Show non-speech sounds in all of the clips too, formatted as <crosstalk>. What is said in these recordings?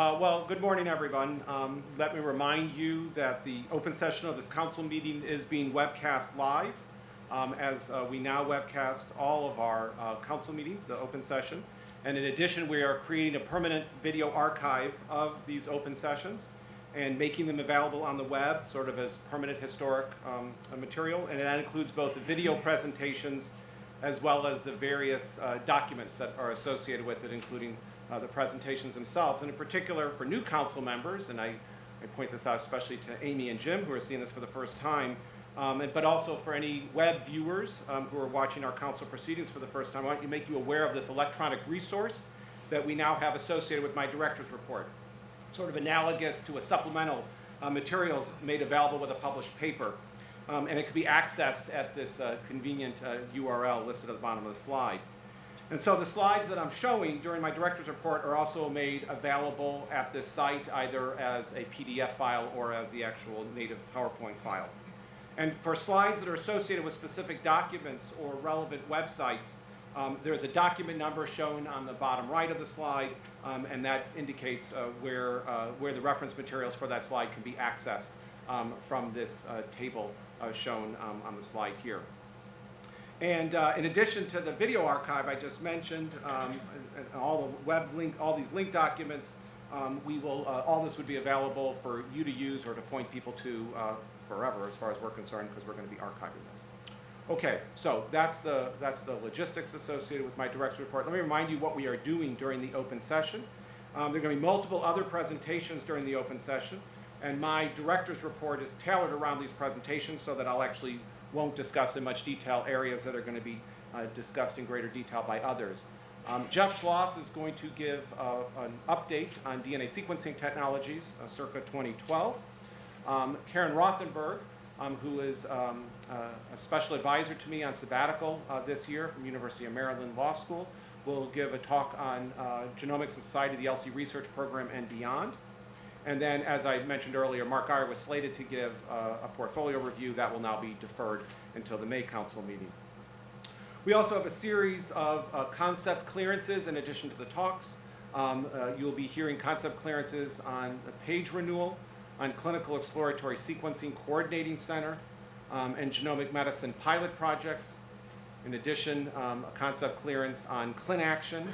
Uh, well, good morning, everyone. Um, let me remind you that the open session of this council meeting is being webcast live, um, as uh, we now webcast all of our uh, council meetings, the open session. And in addition, we are creating a permanent video archive of these open sessions and making them available on the web, sort of as permanent historic um, material. And that includes both the video presentations as well as the various uh, documents that are associated with it, including uh, the presentations themselves. And in particular, for new council members, and I, I point this out especially to Amy and Jim, who are seeing this for the first time, um, and, but also for any web viewers um, who are watching our council proceedings for the first time, I want to make you aware of this electronic resource that we now have associated with my director's report, sort of analogous to a supplemental uh, materials made available with a published paper. Um, and it can be accessed at this uh, convenient uh, URL listed at the bottom of the slide. And so the slides that I'm showing during my director's report are also made available at this site either as a PDF file or as the actual native PowerPoint file. And for slides that are associated with specific documents or relevant websites, um, there's a document number shown on the bottom right of the slide, um, and that indicates uh, where, uh, where the reference materials for that slide can be accessed um, from this uh, table uh, shown um, on the slide here. And uh, in addition to the video archive I just mentioned, um, and, and all the web link, all these link documents, um, we will, uh, all this would be available for you to use or to point people to uh, forever as far as we're concerned because we're going to be archiving this. Okay, so that's the, that's the logistics associated with my director's report. Let me remind you what we are doing during the open session. Um, there are going to be multiple other presentations during the open session, and my director's report is tailored around these presentations so that I'll actually won't discuss in much detail areas that are going to be uh, discussed in greater detail by others. Um, Jeff Schloss is going to give uh, an update on DNA sequencing technologies uh, circa 2012. Um, Karen Rothenberg, um, who is um, uh, a special advisor to me on sabbatical uh, this year from University of Maryland Law School, will give a talk on uh, Genomics Society, the ELSI Research Program, and beyond. And then, as I mentioned earlier, Mark Guyer was slated to give uh, a portfolio review. That will now be deferred until the May Council meeting. We also have a series of uh, concept clearances in addition to the talks. Um, uh, you'll be hearing concept clearances on the page renewal, on Clinical Exploratory Sequencing Coordinating Center, um, and genomic medicine pilot projects. In addition, um, a concept clearance on ClinAction,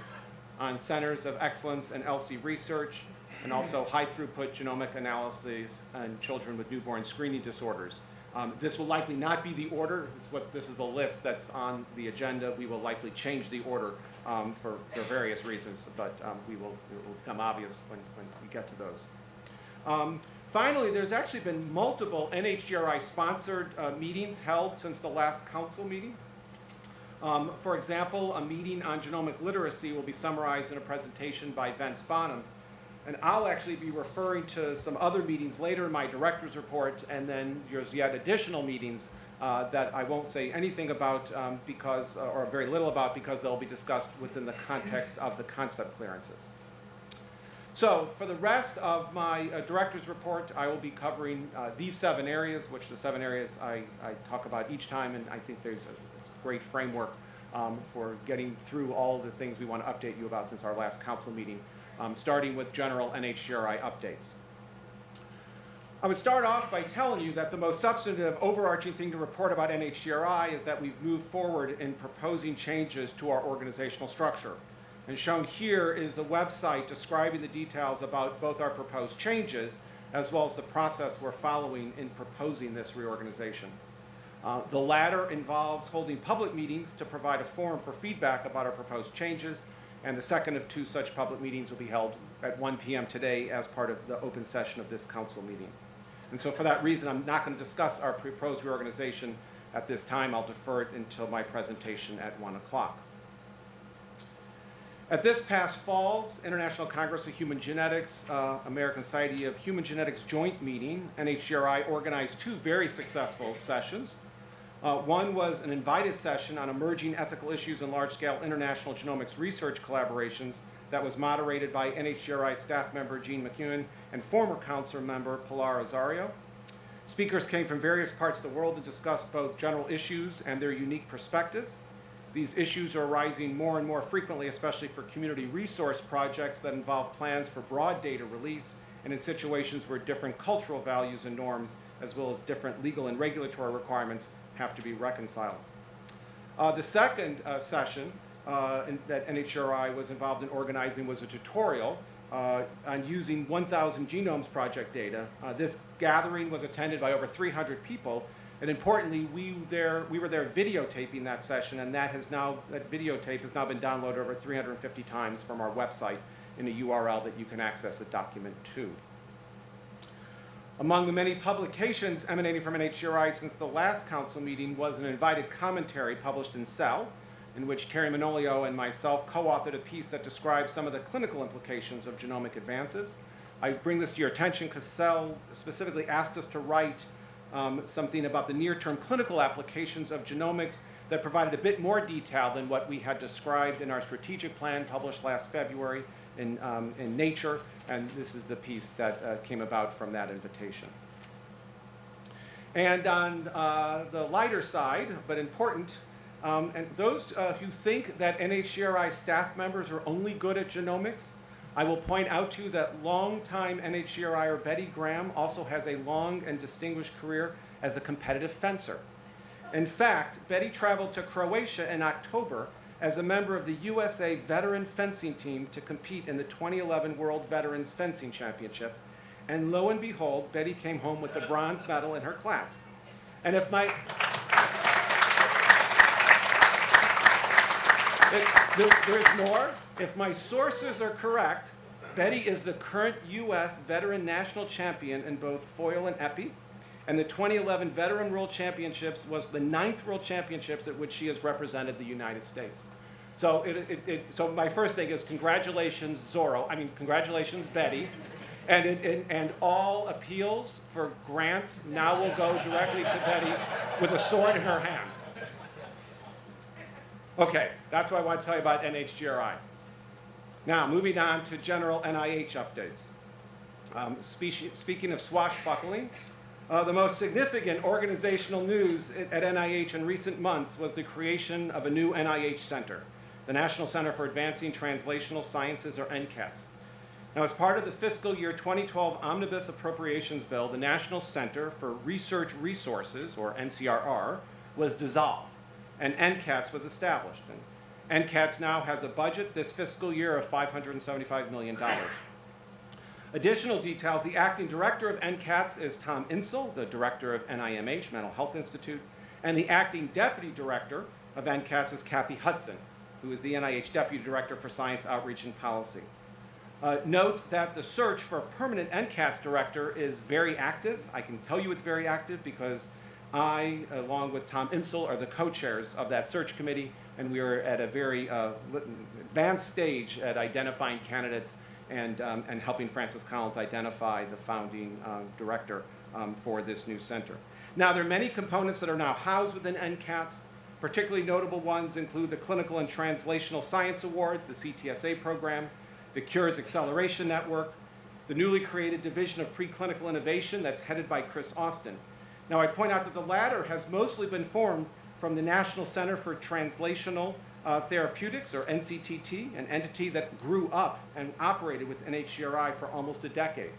on Centers of Excellence and ELSI Research, and also high throughput genomic analyses on children with newborn screening disorders. Um, this will likely not be the order. It's what, this is the list that's on the agenda. We will likely change the order um, for, for various reasons, but um, we will, it will become obvious when, when we get to those. Um, finally, there's actually been multiple NHGRI-sponsored uh, meetings held since the last council meeting. Um, for example, a meeting on genomic literacy will be summarized in a presentation by Vince Bonham, and I'll actually be referring to some other meetings later in my director's report, and then there's yet additional meetings uh, that I won't say anything about um, because, uh, or very little about because they'll be discussed within the context of the concept clearances. So for the rest of my uh, director's report, I will be covering uh, these seven areas, which the seven areas I, I, talk about each time, and I think there's a, a great framework um, for getting through all the things we want to update you about since our last council meeting um, starting with general NHGRI updates. I would start off by telling you that the most substantive overarching thing to report about NHGRI is that we've moved forward in proposing changes to our organizational structure. And shown here is a website describing the details about both our proposed changes as well as the process we're following in proposing this reorganization. Uh, the latter involves holding public meetings to provide a forum for feedback about our proposed changes and the second of two such public meetings will be held at 1 p.m. today as part of the open session of this council meeting. And so for that reason, I'm not going to discuss our proposed reorganization at this time. I'll defer it until my presentation at 1 o'clock. At this past fall's International Congress of Human Genetics, uh, American Society of Human Genetics joint meeting, NHGRI organized two very successful sessions. Uh, one was an invited session on emerging ethical issues in large-scale international genomics research collaborations that was moderated by NHGRI staff member Jean McEwen and former council member Pilar Ossorio. Speakers came from various parts of the world to discuss both general issues and their unique perspectives. These issues are arising more and more frequently, especially for community resource projects that involve plans for broad data release and in situations where different cultural values and norms, as well as different legal and regulatory requirements, have to be reconciled. Uh, the second uh, session uh, in, that NHRI was involved in organizing was a tutorial uh, on using 1,000 Genomes Project data. Uh, this gathering was attended by over 300 people, and importantly, we, there, we were there videotaping that session, and that has now, that videotape has now been downloaded over 350 times from our website in a URL that you can access the document to. Among the many publications emanating from NHGRI since the last council meeting was an invited commentary published in Cell, in which Terry Manolio and myself co-authored a piece that describes some of the clinical implications of genomic advances. I bring this to your attention because Cell specifically asked us to write um, something about the near-term clinical applications of genomics that provided a bit more detail than what we had described in our strategic plan published last February in, um, in Nature, and this is the piece that uh, came about from that invitation. And on uh, the lighter side, but important, um, and those uh, who think that NHGRI staff members are only good at genomics, I will point out to you that longtime NHGRIer Betty Graham also has a long and distinguished career as a competitive fencer. In fact, Betty traveled to Croatia in October as a member of the USA veteran fencing team to compete in the 2011 World Veterans Fencing Championship. And lo and behold, Betty came home with a bronze medal in her class. And if my, There's more. If my sources are correct, Betty is the current U.S. veteran national champion in both foil and épée. And the 2011 Veteran World Championships was the ninth World Championships at which she has represented the United States. So, it, it, it, so my first thing is congratulations, Zorro. I mean, congratulations, Betty. And, and, and all appeals for grants now will go directly to Betty with a sword in her hand. Okay, that's what I want to tell you about NHGRI. Now, moving on to general NIH updates. Um, speaking of swashbuckling, uh, the most significant organizational news at NIH in recent months was the creation of a new NIH center, the National Center for Advancing Translational Sciences, or NCATS. Now, as part of the fiscal year 2012 Omnibus Appropriations Bill, the National Center for Research Resources, or NCRR, was dissolved, and NCATS was established. And NCATS now has a budget this fiscal year of $575 million. Additional details, the acting director of NCATS is Tom Insel, the director of NIMH, Mental Health Institute, and the acting deputy director of NCATS is Kathy Hudson, who is the NIH deputy director for science outreach and policy. Uh, note that the search for a permanent NCATS director is very active. I can tell you it's very active because I, along with Tom Insel, are the co-chairs of that search committee, and we are at a very uh, advanced stage at identifying candidates and, um, and helping Francis Collins identify the founding uh, director um, for this new center. Now, there are many components that are now housed within NCATS. Particularly notable ones include the Clinical and Translational Science Awards, the CTSA program, the Cures Acceleration Network, the newly created Division of Preclinical Innovation that's headed by Chris Austin. Now, I point out that the latter has mostly been formed from the National Center for Translational uh, Therapeutics, or NCTT, an entity that grew up and operated with NHGRI for almost a decade.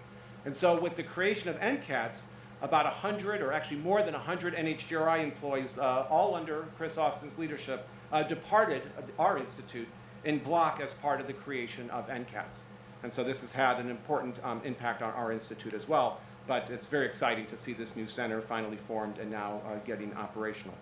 And so, with the creation of NCATS, about 100, or actually more than 100 NHGRI employees, uh, all under Chris Austin's leadership, uh, departed our institute in block as part of the creation of NCATS. And so this has had an important um, impact on our institute as well, but it's very exciting to see this new center finally formed and now uh, getting operational.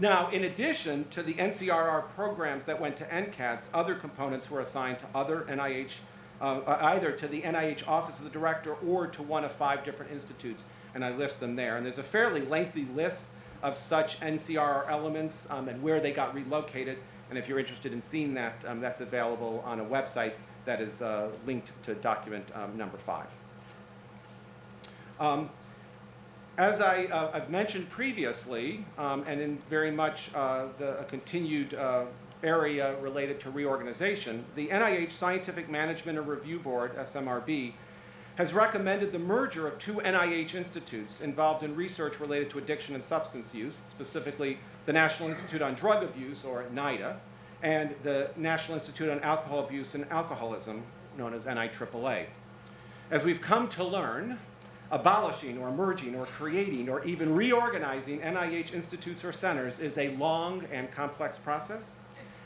Now, in addition to the NCRR programs that went to NCATS, other components were assigned to other NIH, uh, either to the NIH Office of the Director or to one of five different institutes, and I list them there. And there's a fairly lengthy list of such NCRR elements um, and where they got relocated. And if you're interested in seeing that, um, that's available on a website that is uh, linked to document um, number five. As I, uh, I've mentioned previously, um, and in very much uh, the a continued uh, area related to reorganization, the NIH Scientific Management and Review Board, SMRB, has recommended the merger of two NIH institutes involved in research related to addiction and substance use, specifically the National Institute on Drug Abuse, or NIDA, and the National Institute on Alcohol Abuse and Alcoholism, known as NIAAA. As we've come to learn, abolishing or merging or creating or even reorganizing NIH institutes or centers is a long and complex process.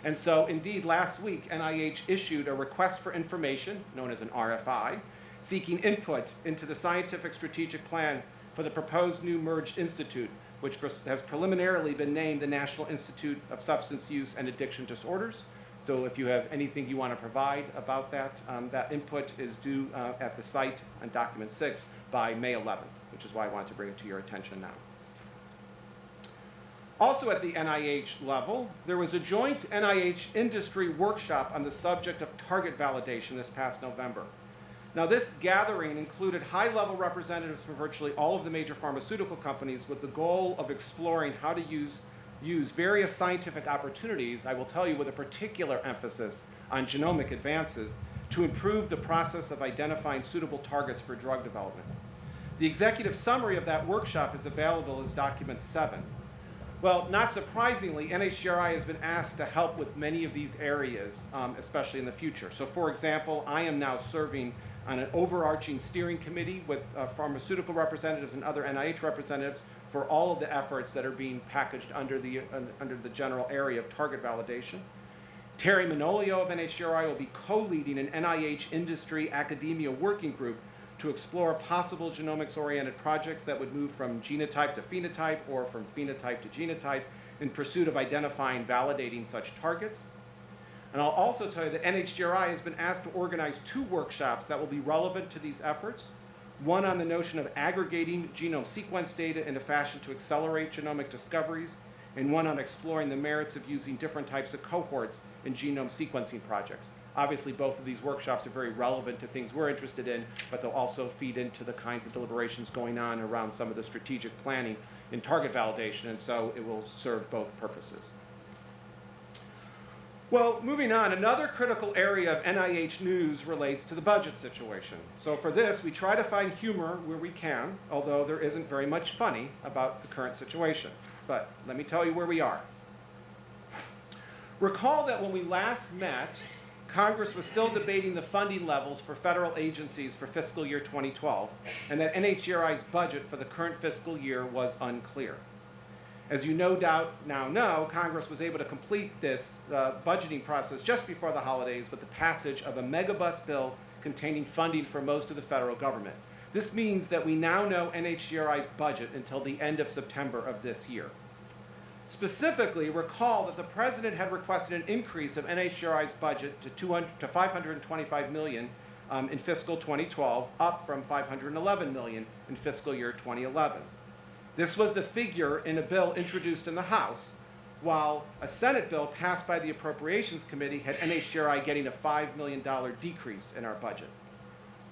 And so, indeed, last week, NIH issued a request for information, known as an RFI, seeking input into the scientific strategic plan for the proposed new merged institute, which has preliminarily been named the National Institute of Substance Use and Addiction Disorders. So if you have anything you want to provide about that, um, that input is due uh, at the site on document six by May 11th, which is why I wanted to bring it to your attention now. Also at the NIH level, there was a joint NIH industry workshop on the subject of target validation this past November. Now, this gathering included high-level representatives from virtually all of the major pharmaceutical companies with the goal of exploring how to use, use various scientific opportunities, I will tell you with a particular emphasis on genomic advances, to improve the process of identifying suitable targets for drug development. The executive summary of that workshop is available as document seven. Well, not surprisingly, NHGRI has been asked to help with many of these areas, um, especially in the future. So for example, I am now serving on an overarching steering committee with uh, pharmaceutical representatives and other NIH representatives for all of the efforts that are being packaged under the, uh, under the general area of target validation. Terry Manolio of NHGRI will be co-leading an NIH industry academia working group to explore possible genomics-oriented projects that would move from genotype to phenotype or from phenotype to genotype in pursuit of identifying validating such targets. And I'll also tell you that NHGRI has been asked to organize two workshops that will be relevant to these efforts. One on the notion of aggregating genome sequence data in a fashion to accelerate genomic discoveries, and one on exploring the merits of using different types of cohorts in genome sequencing projects. Obviously, both of these workshops are very relevant to things we're interested in, but they'll also feed into the kinds of deliberations going on around some of the strategic planning in target validation, and so it will serve both purposes. Well, moving on, another critical area of NIH news relates to the budget situation. So for this, we try to find humor where we can, although there isn't very much funny about the current situation. But let me tell you where we are. Recall that when we last met, Congress was still debating the funding levels for federal agencies for fiscal year 2012, and that NHGRI's budget for the current fiscal year was unclear. As you no doubt now know, Congress was able to complete this uh, budgeting process just before the holidays with the passage of a megabus bill containing funding for most of the federal government. This means that we now know NHGRI's budget until the end of September of this year. Specifically, recall that the President had requested an increase of NHGRI's budget to, 200, to 525 million um, in fiscal 2012, up from 511 million in fiscal year 2011. This was the figure in a bill introduced in the House, while a Senate bill passed by the Appropriations Committee had NHGRI getting a $5 million decrease in our budget.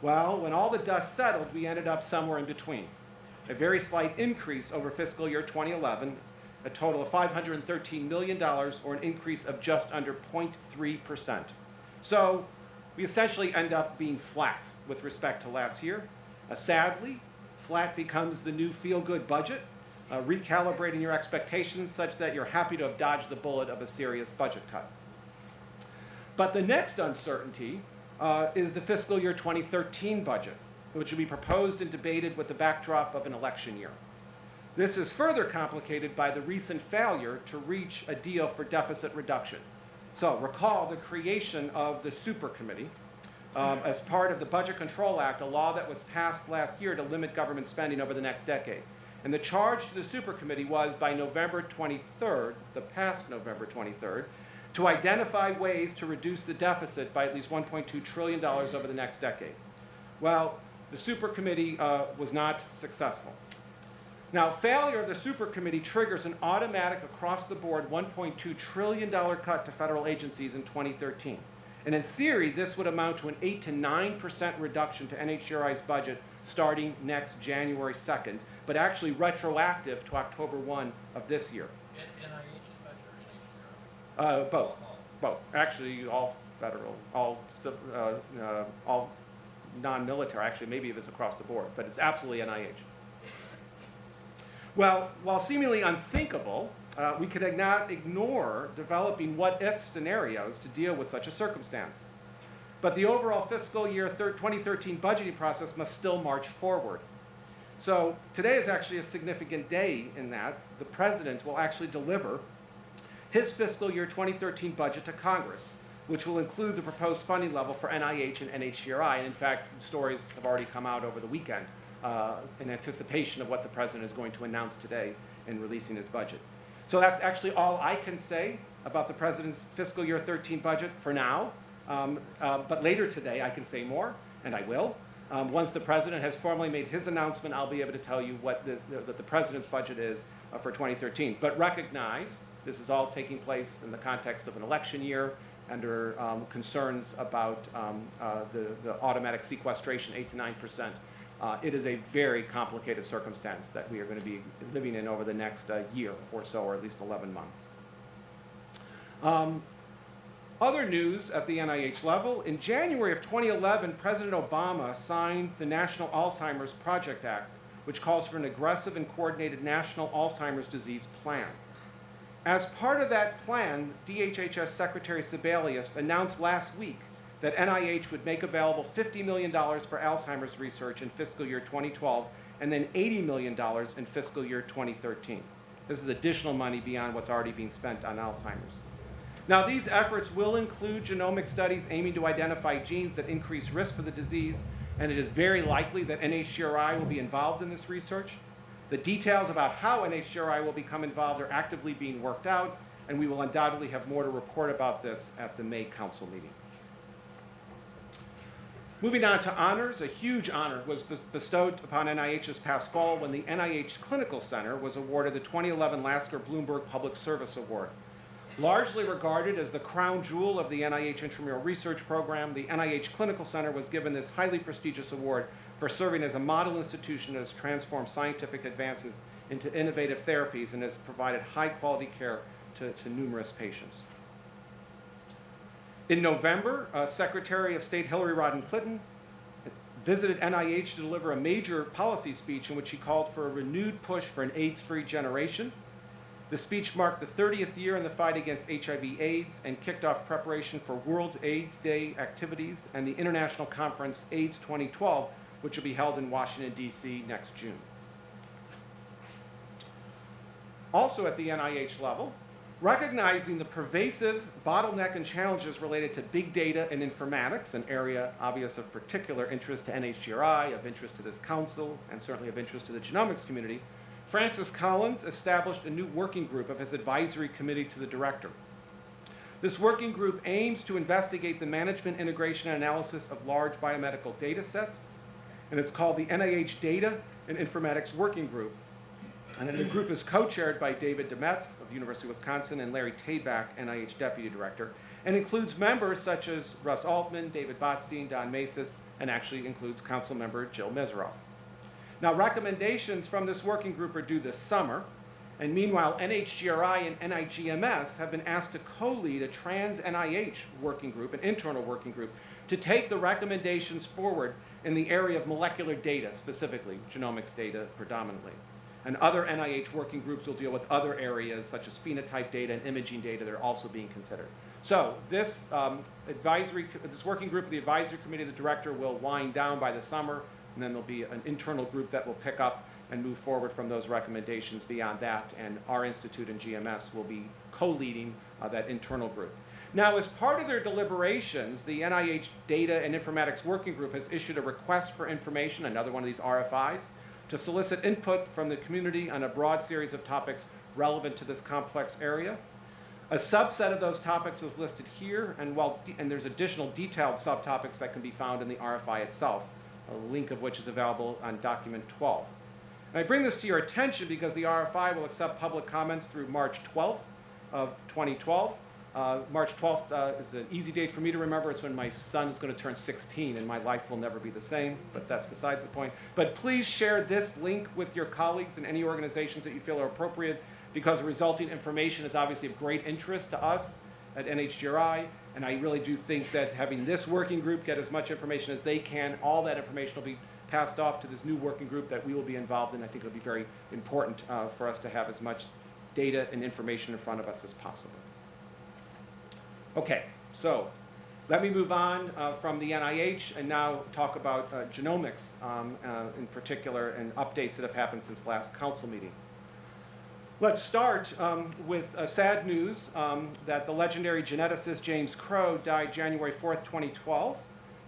Well, when all the dust settled, we ended up somewhere in between. A very slight increase over fiscal year 2011, a total of $513 million, or an increase of just under 0.3%. So we essentially end up being flat with respect to last year. Uh, sadly, Flat becomes the new feel-good budget, uh, recalibrating your expectations such that you're happy to have dodged the bullet of a serious budget cut. But the next uncertainty uh, is the fiscal year 2013 budget, which will be proposed and debated with the backdrop of an election year. This is further complicated by the recent failure to reach a deal for deficit reduction. So recall the creation of the super committee, um, as part of the Budget Control Act, a law that was passed last year to limit government spending over the next decade. And the charge to the super committee was by November 23rd, the past November 23rd, to identify ways to reduce the deficit by at least $1.2 trillion over the next decade. Well, the super committee uh, was not successful. Now, failure of the super committee triggers an automatic across-the-board $1.2 trillion cut to federal agencies in 2013. And in theory, this would amount to an 8 to 9% reduction to NHGRI's budget starting next January 2nd, but actually retroactive to October 1 of this year. NIH's budget or NHGRI? Uh, both, both. Actually, all federal, all, uh, uh, all non-military, actually maybe it was across the board, but it's absolutely NIH. Well, while seemingly unthinkable, uh, we could not ignore developing what-if scenarios to deal with such a circumstance. But the overall fiscal year 2013 budgeting process must still march forward. So today is actually a significant day in that the president will actually deliver his fiscal year 2013 budget to Congress, which will include the proposed funding level for NIH and NHGRI. And in fact, stories have already come out over the weekend uh, in anticipation of what the president is going to announce today in releasing his budget. So that's actually all I can say about the president's fiscal year 13 budget for now. Um, uh, but later today, I can say more, and I will. Um, once the president has formally made his announcement, I'll be able to tell you what this, that the president's budget is uh, for 2013. But recognize this is all taking place in the context of an election year under um, concerns about um, uh, the, the automatic sequestration, 8 to 9 percent. Uh, it is a very complicated circumstance that we are going to be living in over the next uh, year or so, or at least 11 months. Um, other news at the NIH level, in January of 2011, President Obama signed the National Alzheimer's Project Act, which calls for an aggressive and coordinated national Alzheimer's disease plan. As part of that plan, DHHS Secretary Sebelius announced last week that NIH would make available $50 million for Alzheimer's research in fiscal year 2012 and then $80 million in fiscal year 2013. This is additional money beyond what's already being spent on Alzheimer's. Now, these efforts will include genomic studies aiming to identify genes that increase risk for the disease, and it is very likely that NHGRI will be involved in this research. The details about how NHGRI will become involved are actively being worked out, and we will undoubtedly have more to report about this at the May Council meeting. Moving on to honors, a huge honor was bestowed upon NIH this past fall when the NIH Clinical Center was awarded the 2011 Lasker Bloomberg Public Service Award. Largely regarded as the crown jewel of the NIH Intramural Research Program, the NIH Clinical Center was given this highly prestigious award for serving as a model institution that has transformed scientific advances into innovative therapies and has provided high quality care to, to numerous patients. In November, uh, Secretary of State Hillary Rodham Clinton visited NIH to deliver a major policy speech in which she called for a renewed push for an AIDS-free generation. The speech marked the 30th year in the fight against HIV/AIDS and kicked off preparation for World AIDS Day activities and the international conference AIDS 2012, which will be held in Washington, D.C. next June. Also at the NIH level, recognizing the pervasive bottleneck and challenges related to big data and informatics, an area obvious of particular interest to NHGRI, of interest to this council, and certainly of interest to the genomics community, Francis Collins established a new working group of his advisory committee to the director. This working group aims to investigate the management, integration, and analysis of large biomedical data sets, and it's called the NIH Data and Informatics Working Group, and then the group is co-chaired by David DeMets of the University of Wisconsin and Larry Tabak, NIH Deputy Director, and includes members such as Russ Altman, David Botstein, Don Masys, and actually includes Council Member Jill Mesirov. Now, recommendations from this working group are due this summer, and meanwhile, NHGRI and NIGMS have been asked to co-lead a trans-NIH working group, an internal working group, to take the recommendations forward in the area of molecular data, specifically genomics data predominantly. And other NIH working groups will deal with other areas such as phenotype data and imaging data that are also being considered. So this um, advisory, this working group of the advisory committee, the director will wind down by the summer, and then there'll be an internal group that will pick up and move forward from those recommendations beyond that, and our institute and GMS will be co-leading uh, that internal group. Now, as part of their deliberations, the NIH Data and Informatics Working Group has issued a request for information, another one of these RFIs, to solicit input from the community on a broad series of topics relevant to this complex area. A subset of those topics is listed here, and, while and there's additional detailed subtopics that can be found in the RFI itself, a link of which is available on document 12. And I bring this to your attention because the RFI will accept public comments through March 12th of 2012. Uh, March 12th uh, is an easy date for me to remember. It's when my son is going to turn 16 and my life will never be the same, but that's besides the point. But please share this link with your colleagues and any organizations that you feel are appropriate because the resulting information is obviously of great interest to us at NHGRI, and I really do think that having this working group get as much information as they can, all that information will be passed off to this new working group that we will be involved in. I think it'll be very important uh, for us to have as much data and information in front of us as possible. Okay, so let me move on uh, from the NIH and now talk about uh, genomics um, uh, in particular and updates that have happened since last council meeting. Let's start um, with uh, sad news um, that the legendary geneticist James Crow died January 4th, 2012.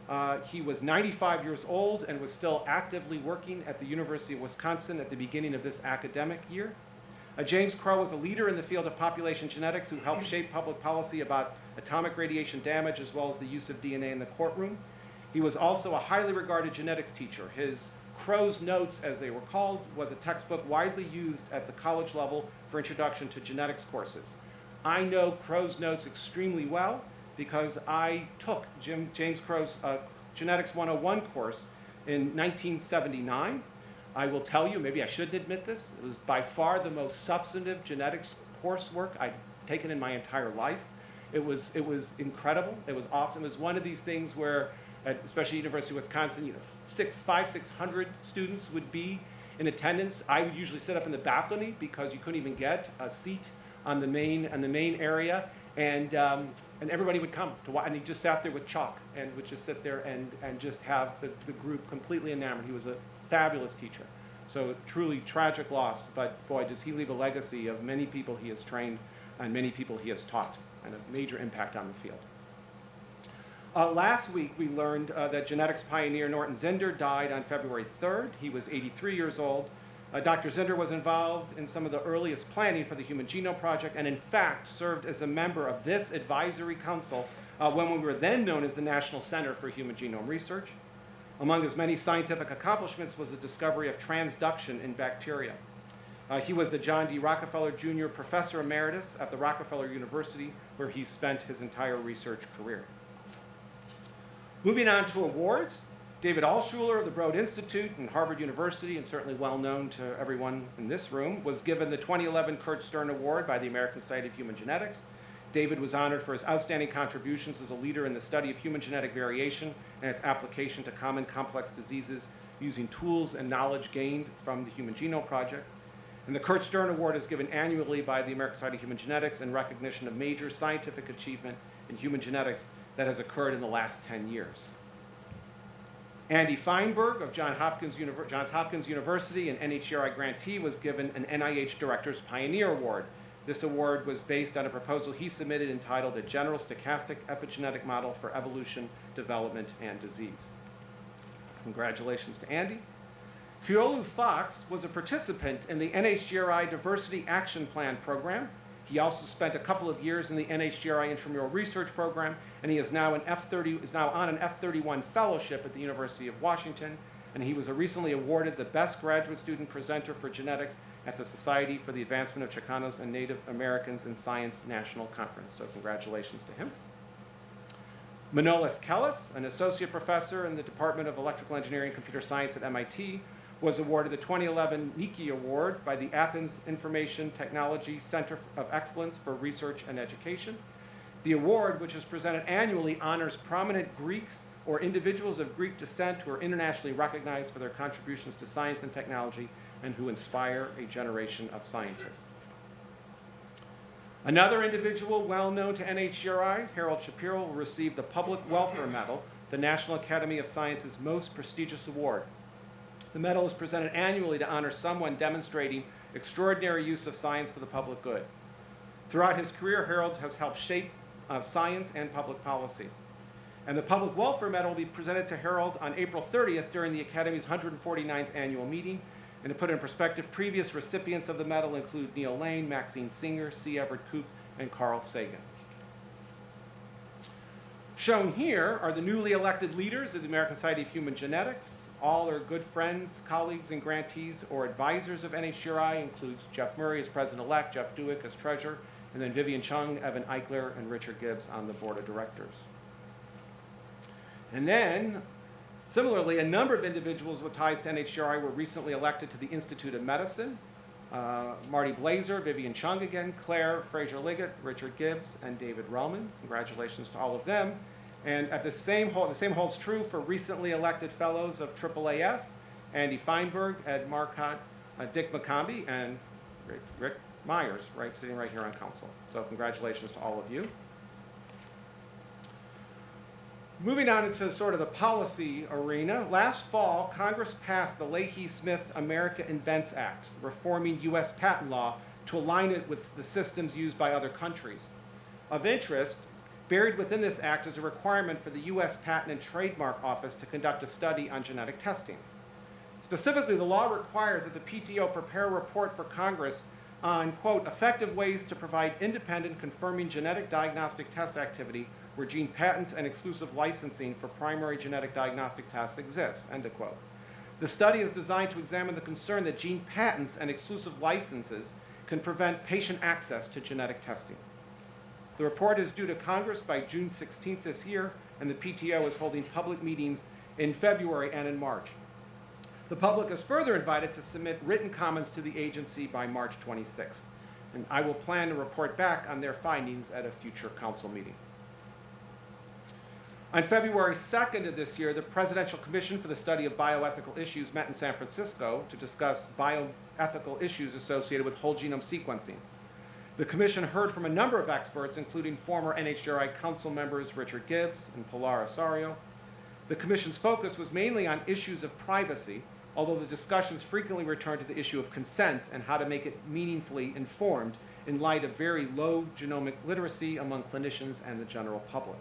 Uh, he was 95 years old and was still actively working at the University of Wisconsin at the beginning of this academic year. Uh, James Crow was a leader in the field of population genetics who helped shape public policy about atomic radiation damage as well as the use of DNA in the courtroom. He was also a highly regarded genetics teacher. His Crow's Notes, as they were called, was a textbook widely used at the college level for introduction to genetics courses. I know Crow's Notes extremely well because I took Jim, James Crow's uh, Genetics 101 course in 1979. I will tell you, maybe I shouldn't admit this, it was by far the most substantive genetics coursework I've taken in my entire life. It was, it was incredible. It was awesome. It was one of these things where, at, especially University of Wisconsin, you know, six, five, six hundred students would be in attendance. I would usually sit up in the balcony because you couldn't even get a seat on the main, on the main area. And, um, and everybody would come to watch, and he just sat there with chalk and would just sit there and, and just have the, the group completely enamored. He was a fabulous teacher. So truly tragic loss, but boy, does he leave a legacy of many people he has trained and many people he has taught and a major impact on the field. Uh, last week, we learned uh, that genetics pioneer Norton Zinder died on February 3rd. He was 83 years old. Uh, Dr. Zinder was involved in some of the earliest planning for the Human Genome Project and in fact served as a member of this advisory council uh, when we were then known as the National Center for Human Genome Research. Among his many scientific accomplishments was the discovery of transduction in bacteria. Uh, he was the John D. Rockefeller Jr. Professor Emeritus at the Rockefeller University, where he spent his entire research career. Moving on to awards, David Altshuler of the Broad Institute and Harvard University, and certainly well known to everyone in this room, was given the 2011 Kurt Stern Award by the American Society of Human Genetics. David was honored for his outstanding contributions as a leader in the study of human genetic variation and its application to common complex diseases using tools and knowledge gained from the Human Genome Project. And the Kurt Stern Award is given annually by the American Society of Human Genetics in recognition of major scientific achievement in human genetics that has occurred in the last 10 years. Andy Feinberg of John Hopkins Univer Johns Hopkins University and NHGRI grantee was given an NIH Director's Pioneer Award. This award was based on a proposal he submitted entitled A General Stochastic Epigenetic Model for Evolution, Development, and Disease. Congratulations to Andy. Keolu Fox was a participant in the NHGRI Diversity Action Plan program. He also spent a couple of years in the NHGRI Intramural Research Program, and he is now, an F30, is now on an F31 fellowship at the University of Washington, and he was recently awarded the Best Graduate Student Presenter for Genetics at the Society for the Advancement of Chicanos and Native Americans in Science National Conference. So congratulations to him. Manolis Kellis, an associate professor in the Department of Electrical Engineering and Computer Science at MIT, was awarded the 2011 Niki Award by the Athens Information Technology Center of Excellence for Research and Education. The award, which is presented annually, honors prominent Greeks or individuals of Greek descent who are internationally recognized for their contributions to science and technology and who inspire a generation of scientists. Another individual well known to NHGRI, Harold Shapiro, will receive the Public Welfare Medal, the National Academy of Sciences' most prestigious award. The medal is presented annually to honor someone demonstrating extraordinary use of science for the public good. Throughout his career, Harold has helped shape uh, science and public policy. And the Public Welfare Medal will be presented to Harold on April 30th during the Academy's 149th annual meeting. And to put it in perspective, previous recipients of the medal include Neal Lane, Maxine Singer, C. Everett Koop, and Carl Sagan. Shown here are the newly elected leaders of the American Society of Human Genetics. All are good friends, colleagues, and grantees or advisors of NHGRI, includes Jeff Murray as president-elect, Jeff Dewick as treasurer, and then Vivian Cheung, Evan Eichler, and Richard Gibbs on the board of directors. And then, similarly, a number of individuals with ties to NHGRI were recently elected to the Institute of Medicine. uh, Marty Blaser, Vivian Cheung again, Claire Fraser Liggett, Richard Gibbs, and David Relman. Congratulations to all of them. And at the same the same holds true for recently elected fellows of AAAS, Andy Feinberg, Ed Marcotte, uh, Dick McCombie, and Rick, Rick Myers, right, sitting right here on council. So congratulations to all of you. Moving on into sort of the policy arena, last fall, Congress passed the Leahy-Smith America Invents Act, reforming U.S. patent law to align it with the systems used by other countries. Of interest, buried within this act is a requirement for the U.S. Patent and Trademark Office to conduct a study on genetic testing. Specifically, the law requires that the PTO prepare a report for Congress on, quote, effective ways to provide independent confirming genetic diagnostic test activity where gene patents and exclusive licensing for primary genetic diagnostic tests exists, end of quote. The study is designed to examine the concern that gene patents and exclusive licenses can prevent patient access to genetic testing. The report is due to Congress by June 16th this year, and the PTO is holding public meetings in February and in March. The public is further invited to submit written comments to the agency by March 26th, and I will plan to report back on their findings at a future council meeting. On February 2nd of this year, the Presidential Commission for the Study of Bioethical Issues met in San Francisco to discuss bioethical issues associated with whole genome sequencing. The commission heard from a number of experts, including former NHGRI council members Richard Gibbs and Pilar Ossorio. The commission's focus was mainly on issues of privacy, although the discussions frequently returned to the issue of consent and how to make it meaningfully informed in light of very low genomic literacy among clinicians and the general public.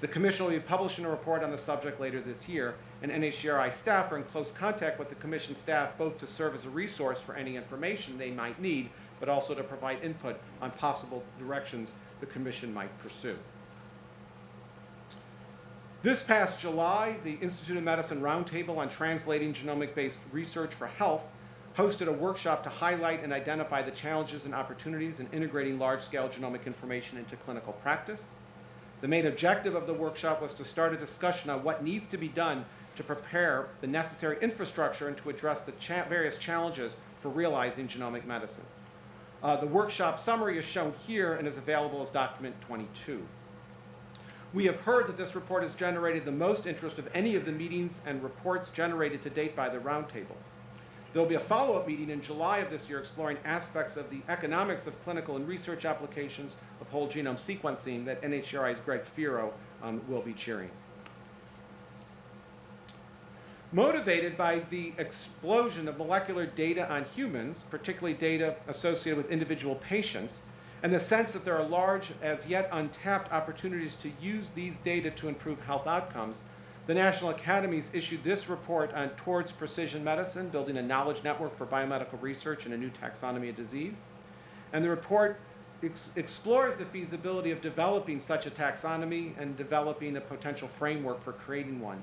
The commission will be publishing a report on the subject later this year, and NHGRI staff are in close contact with the commission staff both to serve as a resource for any information they might need, but also to provide input on possible directions the commission might pursue. This past July, the Institute of Medicine Roundtable on Translating Genomic-Based Research for Health hosted a workshop to highlight and identify the challenges and opportunities in integrating large-scale genomic information into clinical practice. The main objective of the workshop was to start a discussion on what needs to be done to prepare the necessary infrastructure and to address the cha various challenges for realizing genomic medicine. Uh, the workshop summary is shown here and is available as document 22. We have heard that this report has generated the most interest of any of the meetings and reports generated to date by the roundtable. There will be a follow-up meeting in July of this year exploring aspects of the economics of clinical and research applications of whole genome sequencing that NHGRI's Greg Feero um, will be cheering. Motivated by the explosion of molecular data on humans, particularly data associated with individual patients, and the sense that there are large, as yet untapped opportunities to use these data to improve health outcomes, the National Academies issued this report on Towards Precision Medicine, Building a Knowledge Network for Biomedical Research and a New Taxonomy of Disease. And the report ex explores the feasibility of developing such a taxonomy and developing a potential framework for creating one.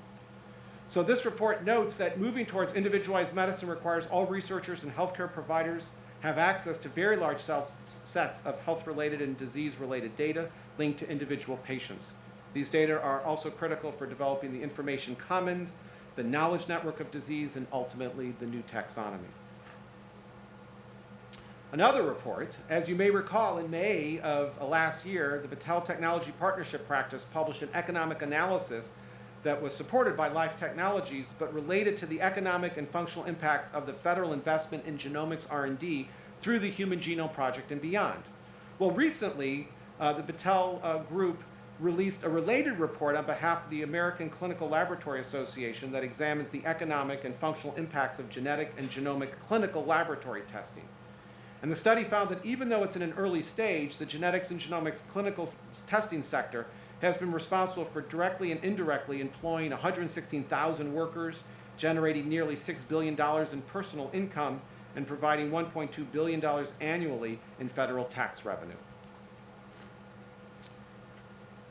So this report notes that moving towards individualized medicine requires all researchers and healthcare providers have access to very large sets of health-related and disease-related data linked to individual patients. These data are also critical for developing the information commons, the knowledge network of disease, and ultimately the new taxonomy. Another report, as you may recall, in May of last year, the Battelle Technology Partnership Practice published an economic analysis that was supported by Life Technologies, but related to the economic and functional impacts of the federal investment in genomics R&D through the Human Genome Project and beyond. Well, recently, uh, the Battelle uh, Group released a related report on behalf of the American Clinical Laboratory Association that examines the economic and functional impacts of genetic and genomic clinical laboratory testing. And the study found that even though it's in an early stage, the genetics and genomics clinical testing sector has been responsible for directly and indirectly employing 116,000 workers, generating nearly $6 billion in personal income, and providing $1.2 billion annually in federal tax revenue.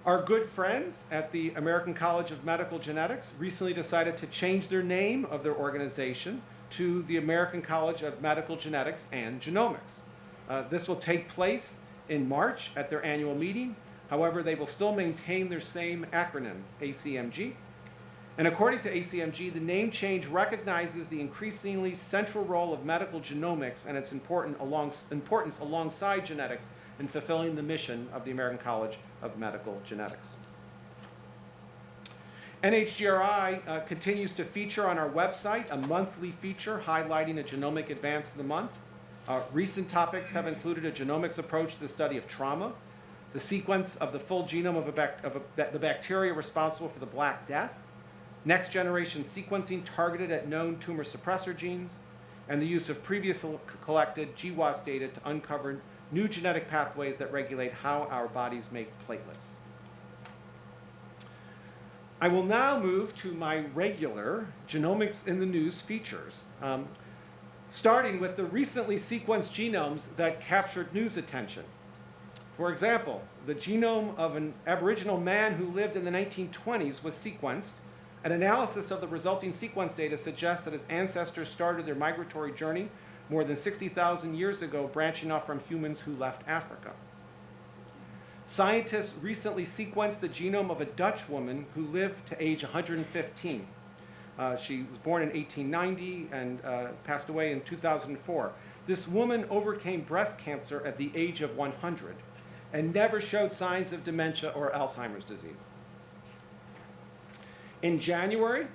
Our good friends at the American College of Medical Genetics recently decided to change their name of their organization to the American College of Medical Genetics and Genomics. Uh, this will take place in March at their annual meeting However, they will still maintain their same acronym, ACMG. And according to ACMG, the name change recognizes the increasingly central role of medical genomics and its important along, importance alongside genetics in fulfilling the mission of the American College of Medical Genetics. NHGRI uh, continues to feature on our website a monthly feature highlighting a genomic advance of the month. Uh, recent topics have included a genomics approach to the study of trauma, the sequence of the full genome of, a of a, the bacteria responsible for the Black Death, next generation sequencing targeted at known tumor suppressor genes, and the use of previously collected GWAS data to uncover new genetic pathways that regulate how our bodies make platelets. I will now move to my regular Genomics in the News features, um, starting with the recently sequenced genomes that captured news attention. For example, the genome of an Aboriginal man who lived in the 1920s was sequenced. An analysis of the resulting sequence data suggests that his ancestors started their migratory journey more than 60,000 years ago, branching off from humans who left Africa. Scientists recently sequenced the genome of a Dutch woman who lived to age 115. Uh, she was born in 1890 and uh, passed away in 2004. This woman overcame breast cancer at the age of 100 and never showed signs of dementia or Alzheimer's disease. In January,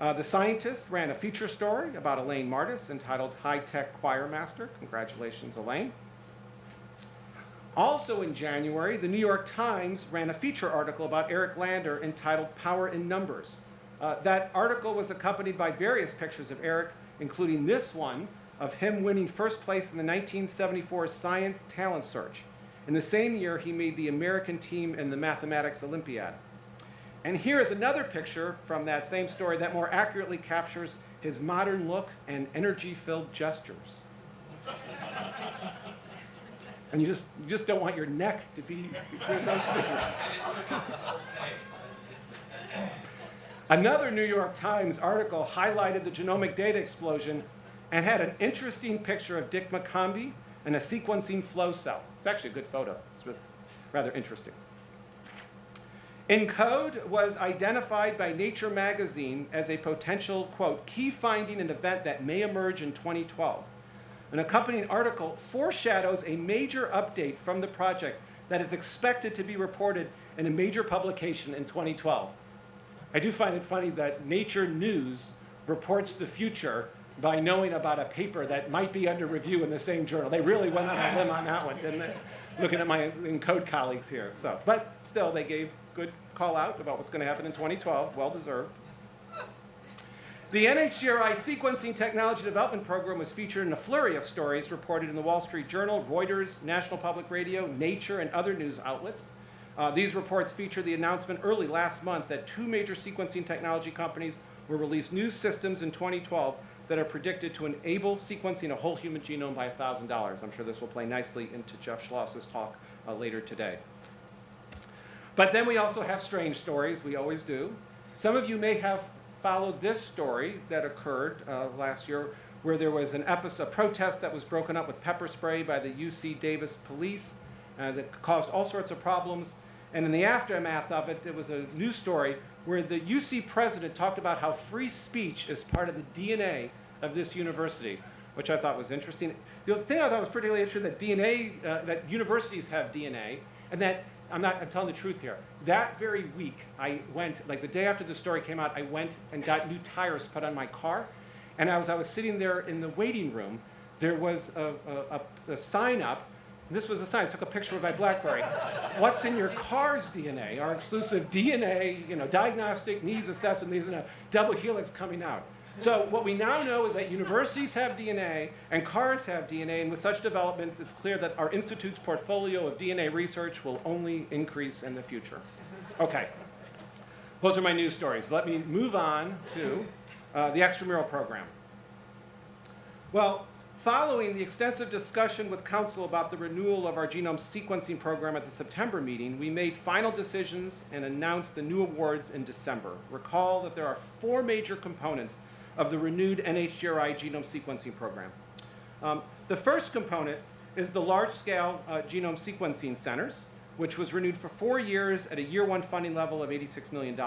uh, the scientist ran a feature story about Elaine Mardis entitled High Tech Choir Master. Congratulations, Elaine. Also in January, the New York Times ran a feature article about Eric Lander entitled Power in Numbers. Uh, that article was accompanied by various pictures of Eric, including this one of him winning first place in the 1974 Science Talent Search. In the same year, he made the American team in the Mathematics Olympiad. And here is another picture from that same story that more accurately captures his modern look and energy-filled gestures. <laughs> and you just, you just don't want your neck to be between those fingers. Another New York Times article highlighted the genomic data explosion and had an interesting picture of Dick McCombie and a sequencing flow cell. It's actually a good photo. It's rather interesting. ENCODE was identified by Nature magazine as a potential, quote, key finding and event that may emerge in 2012. An accompanying article foreshadows a major update from the project that is expected to be reported in a major publication in 2012. I do find it funny that Nature News reports the future by knowing about a paper that might be under review in the same journal. They really went on a limb on that one, didn't they? Looking at my ENCODE colleagues here. So, but still, they gave good call out about what's going to happen in 2012, well deserved. The NHGRI Sequencing Technology Development Program was featured in a flurry of stories reported in the Wall Street Journal, Reuters, National Public Radio, Nature, and other news outlets. Uh, these reports feature the announcement early last month that two major sequencing technology companies will release new systems in 2012 that are predicted to enable sequencing a whole human genome by $1,000. I'm sure this will play nicely into Jeff Schloss's talk uh, later today. But then we also have strange stories, we always do. Some of you may have followed this story that occurred uh, last year where there was an episode, a protest that was broken up with pepper spray by the UC Davis police uh, that caused all sorts of problems. And in the aftermath of it, there was a news story where the UC president talked about how free speech is part of the DNA of this university, which I thought was interesting. The thing I thought was particularly interesting that DNA, uh, that universities have DNA, and that I'm not, I'm telling the truth here. That very week, I went, like the day after the story came out, I went and got new tires put on my car. And as I was sitting there in the waiting room, there was a, a, a, a sign up. This was a sign, I took a picture with my Blackberry. <laughs> What's in your car's DNA? Our exclusive DNA, you know, diagnostic needs assessment, these are a double helix coming out. So what we now know is that universities have DNA and cars have DNA, and with such developments, it's clear that our institute's portfolio of DNA research will only increase in the future. Okay, those are my news stories. Let me move on to uh, the extramural program. Well, following the extensive discussion with Council about the renewal of our genome sequencing program at the September meeting, we made final decisions and announced the new awards in December. Recall that there are four major components of the renewed NHGRI genome sequencing program. Um, the first component is the large-scale uh, genome sequencing centers, which was renewed for four years at a year one funding level of $86 million.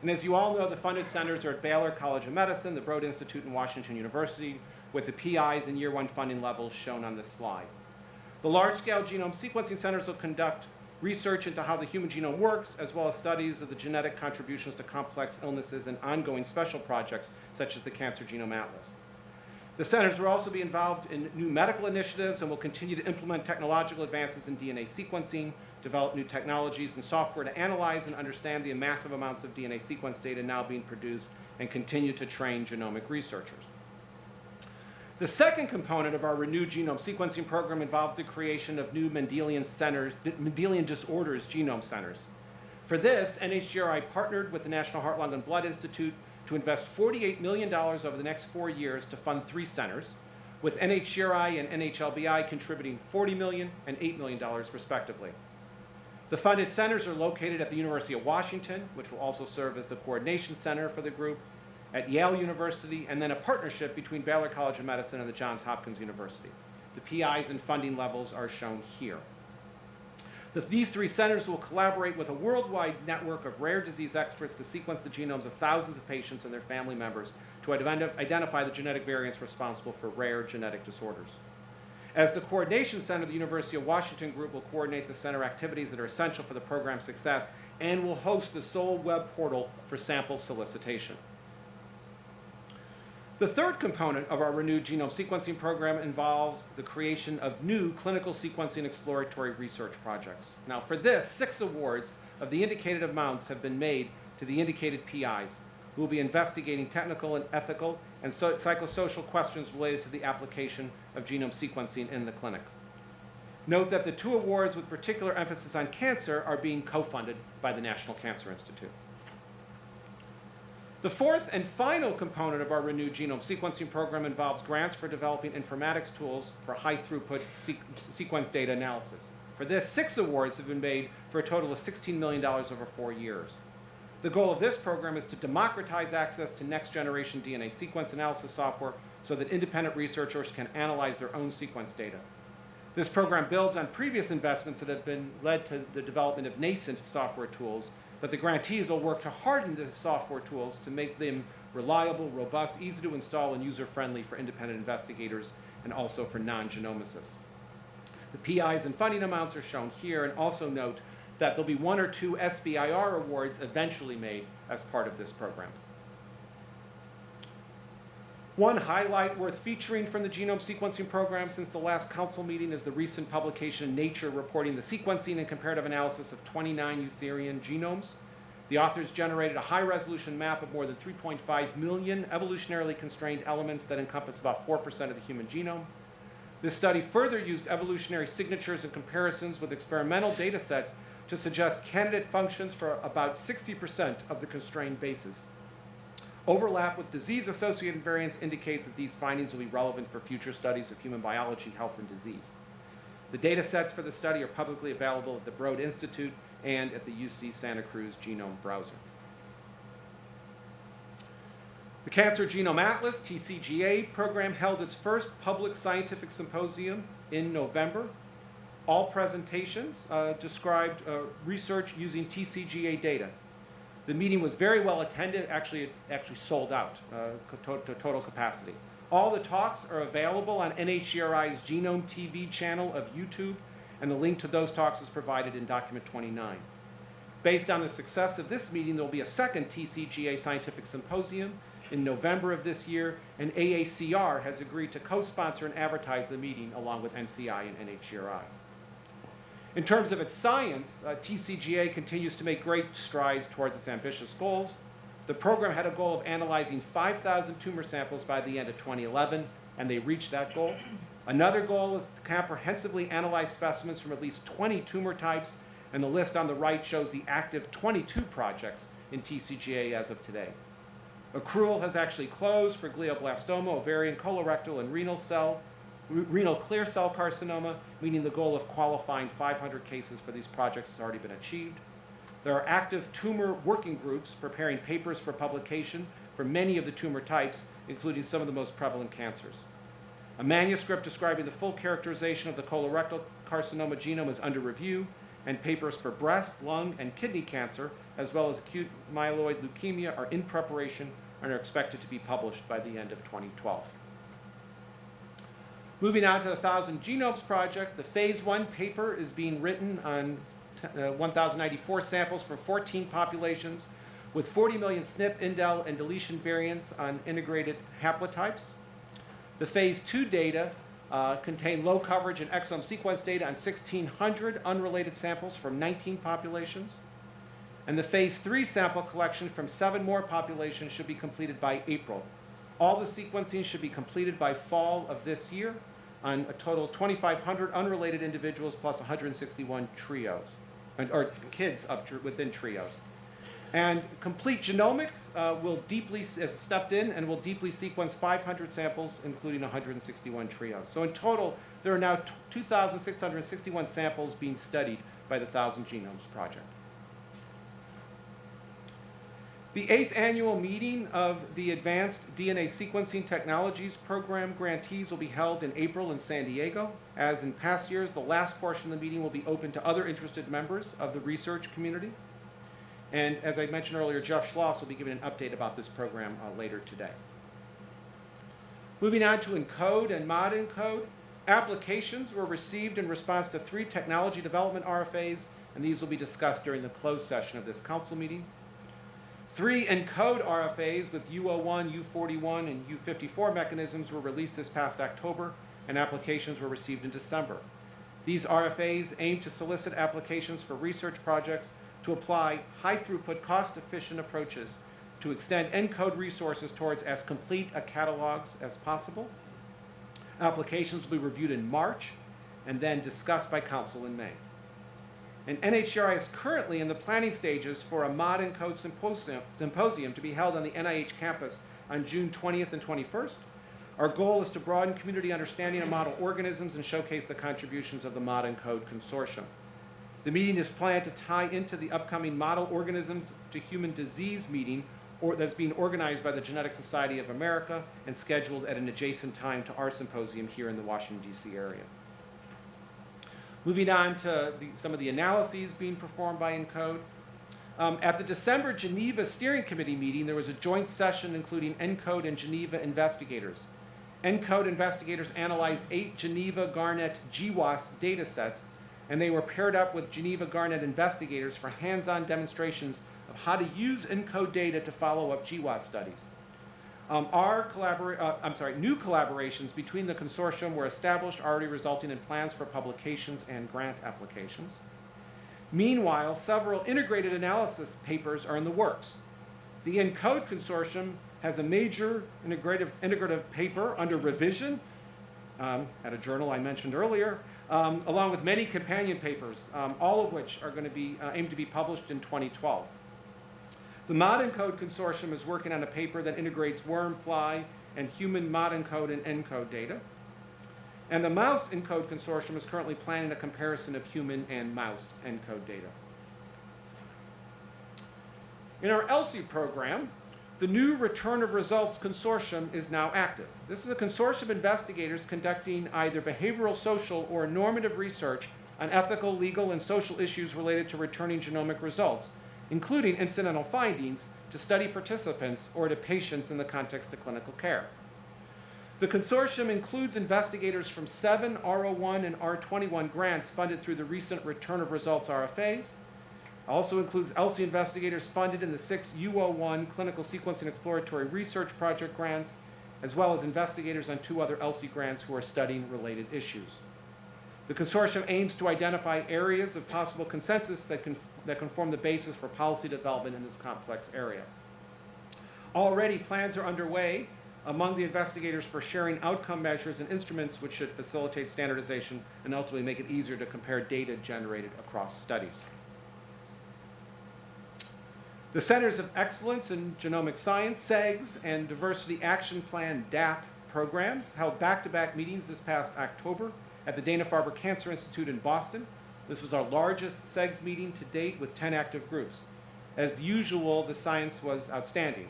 And as you all know, the funded centers are at Baylor College of Medicine, the Broad Institute, and Washington University, with the PIs and year one funding levels shown on this slide. The large-scale genome sequencing centers will conduct research into how the human genome works, as well as studies of the genetic contributions to complex illnesses and ongoing special projects, such as the Cancer Genome Atlas. The centers will also be involved in new medical initiatives and will continue to implement technological advances in DNA sequencing, develop new technologies and software to analyze and understand the massive amounts of DNA sequence data now being produced, and continue to train genomic researchers. The second component of our renewed genome sequencing program involved the creation of new Mendelian centers, Mendelian disorders genome centers. For this, NHGRI partnered with the National Heart, Lung, and Blood Institute to invest $48 million over the next four years to fund three centers, with NHGRI and NHLBI contributing $40 million and $8 million respectively. The funded centers are located at the University of Washington, which will also serve as the coordination center for the group, at Yale University, and then a partnership between Baylor College of Medicine and the Johns Hopkins University. The PIs and funding levels are shown here. The, these three centers will collaborate with a worldwide network of rare disease experts to sequence the genomes of thousands of patients and their family members to ident identify the genetic variants responsible for rare genetic disorders. As the coordination center, the University of Washington Group will coordinate the center activities that are essential for the program's success and will host the sole web portal for sample solicitation. The third component of our renewed genome sequencing program involves the creation of new clinical sequencing exploratory research projects. Now, for this, six awards of the indicated amounts have been made to the indicated PIs, who will be investigating technical and ethical and so psychosocial questions related to the application of genome sequencing in the clinic. Note that the two awards with particular emphasis on cancer are being co-funded by the National Cancer Institute. The fourth and final component of our renewed genome sequencing program involves grants for developing informatics tools for high throughput sequence data analysis. For this, six awards have been made for a total of $16 million over four years. The goal of this program is to democratize access to next generation DNA sequence analysis software so that independent researchers can analyze their own sequence data. This program builds on previous investments that have been led to the development of nascent software tools but the grantees will work to harden the software tools to make them reliable, robust, easy to install, and user-friendly for independent investigators and also for non-genomicists. The PIs and funding amounts are shown here, and also note that there'll be one or two SBIR awards eventually made as part of this program. One highlight worth featuring from the genome sequencing program since the last council meeting is the recent publication in Nature reporting the sequencing and comparative analysis of 29 eutherian genomes. The authors generated a high-resolution map of more than 3.5 million evolutionarily constrained elements that encompass about 4% of the human genome. This study further used evolutionary signatures and comparisons with experimental data sets to suggest candidate functions for about 60% of the constrained bases. Overlap with disease-associated variants indicates that these findings will be relevant for future studies of human biology, health, and disease. The data sets for the study are publicly available at the Broad Institute and at the UC Santa Cruz Genome Browser. The Cancer Genome Atlas, TCGA program, held its first public scientific symposium in November. All presentations uh, described uh, research using TCGA data. The meeting was very well attended, actually, it actually sold out uh, to, to total capacity. All the talks are available on NHGRI's Genome TV channel of YouTube, and the link to those talks is provided in document 29. Based on the success of this meeting, there will be a second TCGA Scientific Symposium in November of this year, and AACR has agreed to co-sponsor and advertise the meeting along with NCI and NHGRI. In terms of its science, uh, TCGA continues to make great strides towards its ambitious goals. The program had a goal of analyzing 5,000 tumor samples by the end of 2011, and they reached that goal. Another goal is to comprehensively analyze specimens from at least 20 tumor types, and the list on the right shows the active 22 projects in TCGA as of today. Accrual has actually closed for glioblastoma, ovarian, colorectal, and renal cell renal clear cell carcinoma, meaning the goal of qualifying 500 cases for these projects has already been achieved. There are active tumor working groups preparing papers for publication for many of the tumor types, including some of the most prevalent cancers. A manuscript describing the full characterization of the colorectal carcinoma genome is under review, and papers for breast, lung, and kidney cancer, as well as acute myeloid leukemia, are in preparation and are expected to be published by the end of 2012. Moving on to the Thousand Genomes Project, the Phase 1 paper is being written on uh, 1,094 samples from 14 populations with 40 million SNP, indel, and deletion variants on integrated haplotypes. The Phase 2 data uh, contain low coverage and exome sequence data on 1,600 unrelated samples from 19 populations. And the Phase 3 sample collection from seven more populations should be completed by April. All the sequencing should be completed by fall of this year on a total of 2,500 unrelated individuals plus 161 trios, or kids tr- within trios. And Complete Genomics uh, will deeply, has stepped in and will deeply sequence 500 samples, including 161 trios. So in total, there are now 2,661 samples being studied by the Thousand Genomes Project. The eighth annual meeting of the Advanced DNA Sequencing Technologies Program grantees will be held in April in San Diego. As in past years, the last portion of the meeting will be open to other interested members of the research community. And as I mentioned earlier, Jeff Schloss will be giving an update about this program uh, later today. Moving on to ENCODE and Mod ENCODE, applications were received in response to three technology development RFAs, and these will be discussed during the closed session of this council meeting. Three ENCODE RFAs with U01, U41, and U54 mechanisms were released this past October, and applications were received in December. These RFAs aim to solicit applications for research projects to apply high-throughput, cost-efficient approaches to extend ENCODE resources towards as complete a catalogs as possible. Applications will be reviewed in March and then discussed by council in May. And NHGRI is currently in the planning stages for a Mod ENCODE symposium, symposium to be held on the NIH campus on June 20th and 21st. Our goal is to broaden community understanding of model organisms and showcase the contributions of the Mod ENCODE consortium. The meeting is planned to tie into the upcoming Model Organisms to Human Disease meeting or, that's being organized by the Genetic Society of America and scheduled at an adjacent time to our symposium here in the Washington, D.C. area. Moving on to the, some of the analyses being performed by ENCODE. Um, at the December Geneva Steering Committee meeting, there was a joint session including ENCODE and Geneva investigators. ENCODE investigators analyzed eight Geneva Garnet GWAS data sets, and they were paired up with Geneva Garnet investigators for hands-on demonstrations of how to use ENCODE data to follow up GWAS studies. Um, our uh, I'm sorry, new collaborations between the consortium were established, already resulting in plans for publications and grant applications. Meanwhile, several integrated analysis papers are in the works. The ENCODE consortium has a major integrative, integrative paper under revision um, at a journal I mentioned earlier, um, along with many companion papers, um, all of which are going to be uh, aimed to be published in 2012. The Mod ENCODE consortium is working on a paper that integrates worm, fly, and human Mod ENCODE and ENCODE data. And the Mouse ENCODE consortium is currently planning a comparison of human and mouse ENCODE data. In our ELSI program, the new Return of Results Consortium is now active. This is a consortium of investigators conducting either behavioral, social, or normative research on ethical, legal, and social issues related to returning genomic results, including incidental findings to study participants or to patients in the context of clinical care. The consortium includes investigators from seven R01 and R21 grants funded through the recent Return of Results RFAs, also includes ELSI investigators funded in the six U01 Clinical Sequencing Exploratory Research Project grants, as well as investigators on two other ELSI grants who are studying related issues. The consortium aims to identify areas of possible consensus that can, that can form the basis for policy development in this complex area. Already, plans are underway among the investigators for sharing outcome measures and instruments which should facilitate standardization and ultimately make it easier to compare data generated across studies. The Centers of Excellence in Genomic Science, CEGS, and Diversity Action Plan, DAP, programs held back-to-back meetings this past October at the Dana-Farber Cancer Institute in Boston. This was our largest CEGS meeting to date with 10 active groups. As usual, the science was outstanding.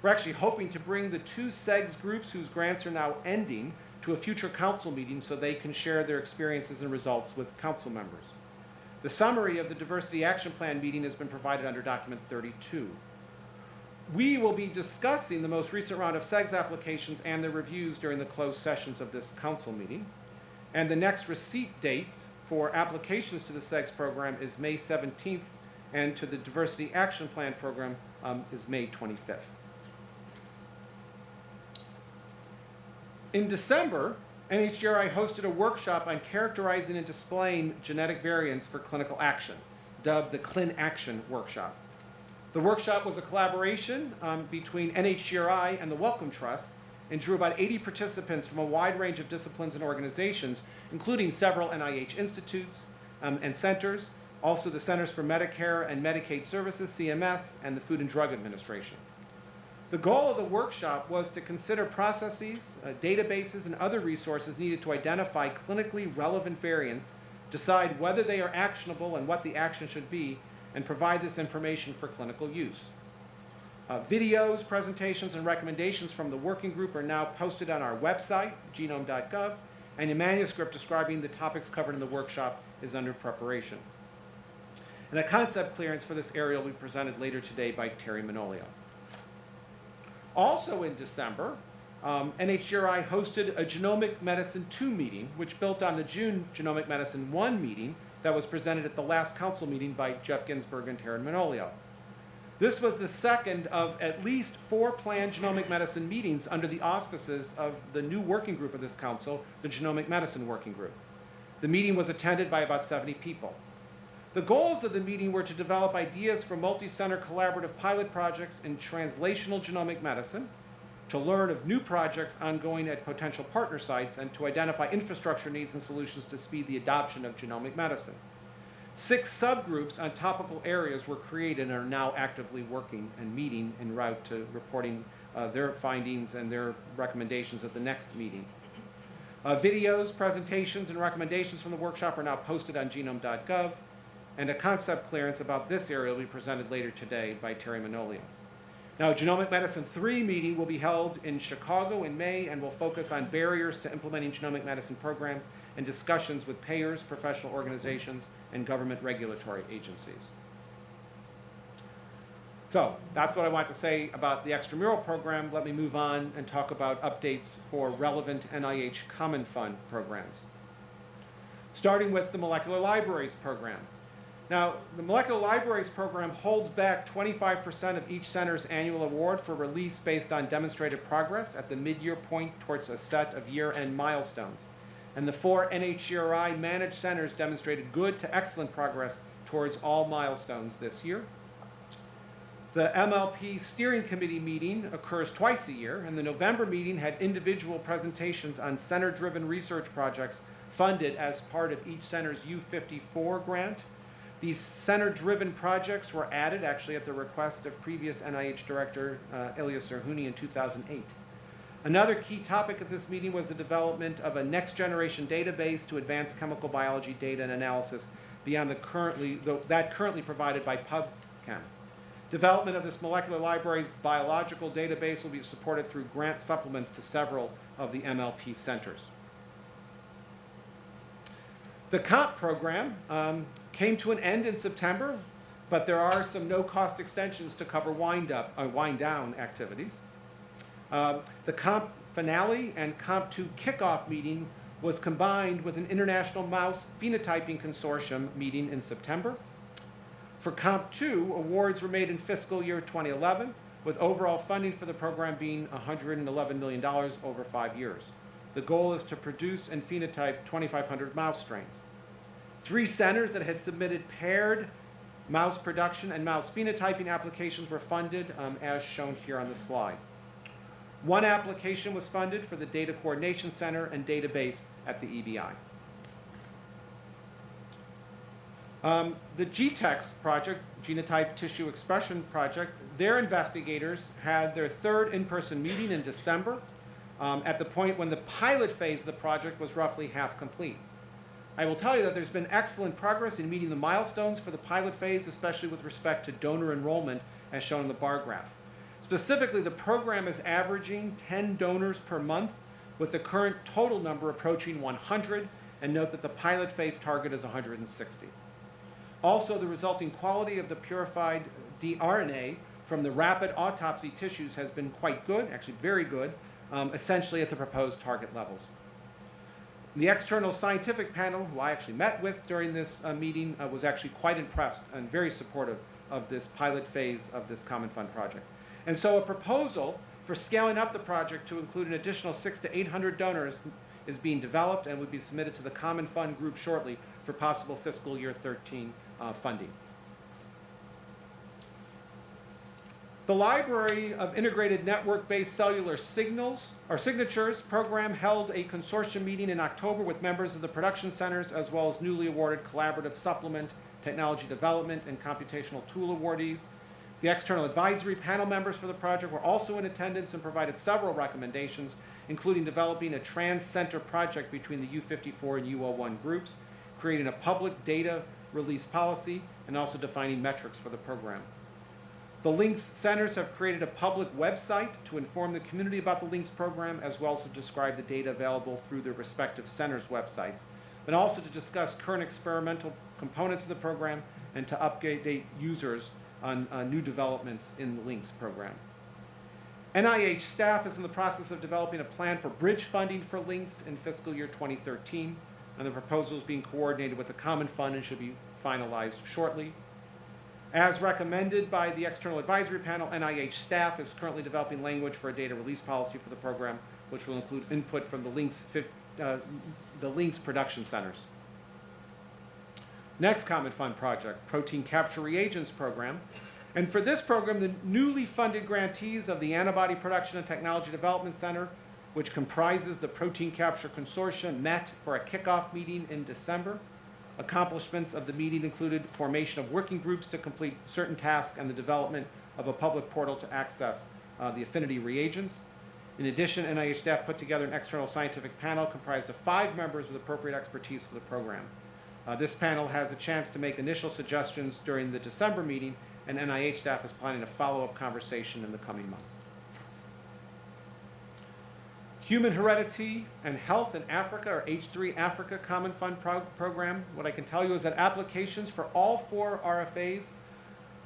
We're actually hoping to bring the two CEGS groups whose grants are now ending to a future council meeting so they can share their experiences and results with council members. The summary of the Diversity Action Plan meeting has been provided under document 32. We will be discussing the most recent round of CEGS applications and their reviews during the closed sessions of this council meeting. And the next receipt dates for applications to the CEGS program is May 17th, and to the Diversity Action Plan program um, is May 25th. In December, NHGRI hosted a workshop on characterizing and displaying genetic variants for clinical action, dubbed the Clin Action Workshop. The workshop was a collaboration um, between NHGRI and the Wellcome Trust and drew about 80 participants from a wide range of disciplines and organizations, including several NIH institutes um, and centers, also the Centers for Medicare and Medicaid Services, CMS, and the Food and Drug Administration. The goal of the workshop was to consider processes, uh, databases, and other resources needed to identify clinically relevant variants, decide whether they are actionable and what the action should be, and provide this information for clinical use. Uh, videos, presentations, and recommendations from the working group are now posted on our website, genome.gov, and a manuscript describing the topics covered in the workshop is under preparation. And a concept clearance for this area will be presented later today by Terry Manolio. Also in December, um, NHGRI hosted a Genomic Medicine 2 meeting, which built on the June Genomic Medicine 1 meeting that was presented at the last council meeting by Jeff Ginsburg and Terry Manolio. This was the second of at least four planned genomic medicine meetings under the auspices of the new working group of this council, the Genomic Medicine Working Group. The meeting was attended by about 70 people. The goals of the meeting were to develop ideas for multi-center collaborative pilot projects in translational genomic medicine, to learn of new projects ongoing at potential partner sites, and to identify infrastructure needs and solutions to speed the adoption of genomic medicine. Six subgroups on topical areas were created and are now actively working and meeting en route to reporting uh, their findings and their recommendations at the next meeting. Uh, videos, presentations, and recommendations from the workshop are now posted on genome.gov, and a concept clearance about this area will be presented later today by Terry Manolio. Now, a Genomic Medicine 3 meeting will be held in Chicago in May and will focus on barriers to implementing genomic medicine programs and discussions with payers, professional organizations, and government regulatory agencies. So that's what I want to say about the extramural program. Let me move on and talk about updates for relevant NIH Common Fund programs. Starting with the Molecular Libraries program. Now, the Molecular Libraries program holds back 25% of each center's annual award for release based on demonstrated progress at the mid-year point towards a set of year-end milestones. And the four NHGRI managed centers demonstrated good to excellent progress towards all milestones this year. The MLP Steering Committee meeting occurs twice a year, and the November meeting had individual presentations on center-driven research projects funded as part of each center's U54 grant these center-driven projects were added actually at the request of previous NIH Director uh, Elias Zerhouni in 2008. Another key topic at this meeting was the development of a next-generation database to advance chemical biology data and analysis beyond the currently, the, that currently provided by PubChem. Development of this molecular library's biological database will be supported through grant supplements to several of the MLP centers. The KOMP program um, came to an end in September, but there are some no-cost extensions to cover wind-up, uh, wind-down activities. Uh, the KOMP finale and KOMP2 kickoff meeting was combined with an International Mouse Phenotyping Consortium meeting in September. For KOMP2, awards were made in fiscal year 2011, with overall funding for the program being $111 million over five years. The goal is to produce and phenotype 2,500 mouse strains. Three centers that had submitted paired mouse production and mouse phenotyping applications were funded um, as shown here on the slide. One application was funded for the Data Coordination Center and database at the EBI. Um, the GTEx project, Genotype Tissue Expression Project, their investigators had their third in-person meeting in December um, at the point when the pilot phase of the project was roughly half complete. I will tell you that there's been excellent progress in meeting the milestones for the pilot phase, especially with respect to donor enrollment, as shown in the bar graph. Specifically, the program is averaging 10 donors per month, with the current total number approaching 100, and note that the pilot phase target is 160. Also, the resulting quality of the purified dRNA from the rapid autopsy tissues has been quite good, actually very good, um, essentially at the proposed target levels. The external scientific panel, who I actually met with during this uh, meeting, uh, was actually quite impressed and very supportive of this pilot phase of this Common Fund project. And so a proposal for scaling up the project to include an additional six to 800 donors is being developed and would be submitted to the Common Fund group shortly for possible fiscal year 13 uh, funding. The Library of Integrated Network-Based Cellular Signals, or Signatures program held a consortium meeting in October with members of the production centers as well as newly awarded collaborative supplement, technology development, and computational tool awardees. The external advisory panel members for the project were also in attendance and provided several recommendations, including developing a trans-center project between the U54 and U01 groups, creating a public data release policy, and also defining metrics for the program. The LINCS Centers have created a public website to inform the community about the LINCS program, as well as to describe the data available through their respective centers' websites, and also to discuss current experimental components of the program and to update users on uh, new developments in the LINCS program. NIH staff is in the process of developing a plan for bridge funding for LINCS in fiscal year 2013, and the proposal is being coordinated with the Common Fund and should be finalized shortly. As recommended by the external advisory panel, NIH staff is currently developing language for a data release policy for the program, which will include input from the LINCS, uh, the LINCS production centers. Next Common Fund project, Protein Capture Reagents Program. And for this program, the newly funded grantees of the Antibody Production and Technology Development Center, which comprises the Protein Capture Consortium, met for a kickoff meeting in December. Accomplishments of the meeting included formation of working groups to complete certain tasks and the development of a public portal to access uh, the affinity reagents. In addition, NIH staff put together an external scientific panel comprised of five members with appropriate expertise for the program. Uh, this panel has a chance to make initial suggestions during the December meeting, and NIH staff is planning a follow-up conversation in the coming months. Human Heredity and Health in Africa, or H3 Africa Common Fund pro Program. What I can tell you is that applications for all four RFAs,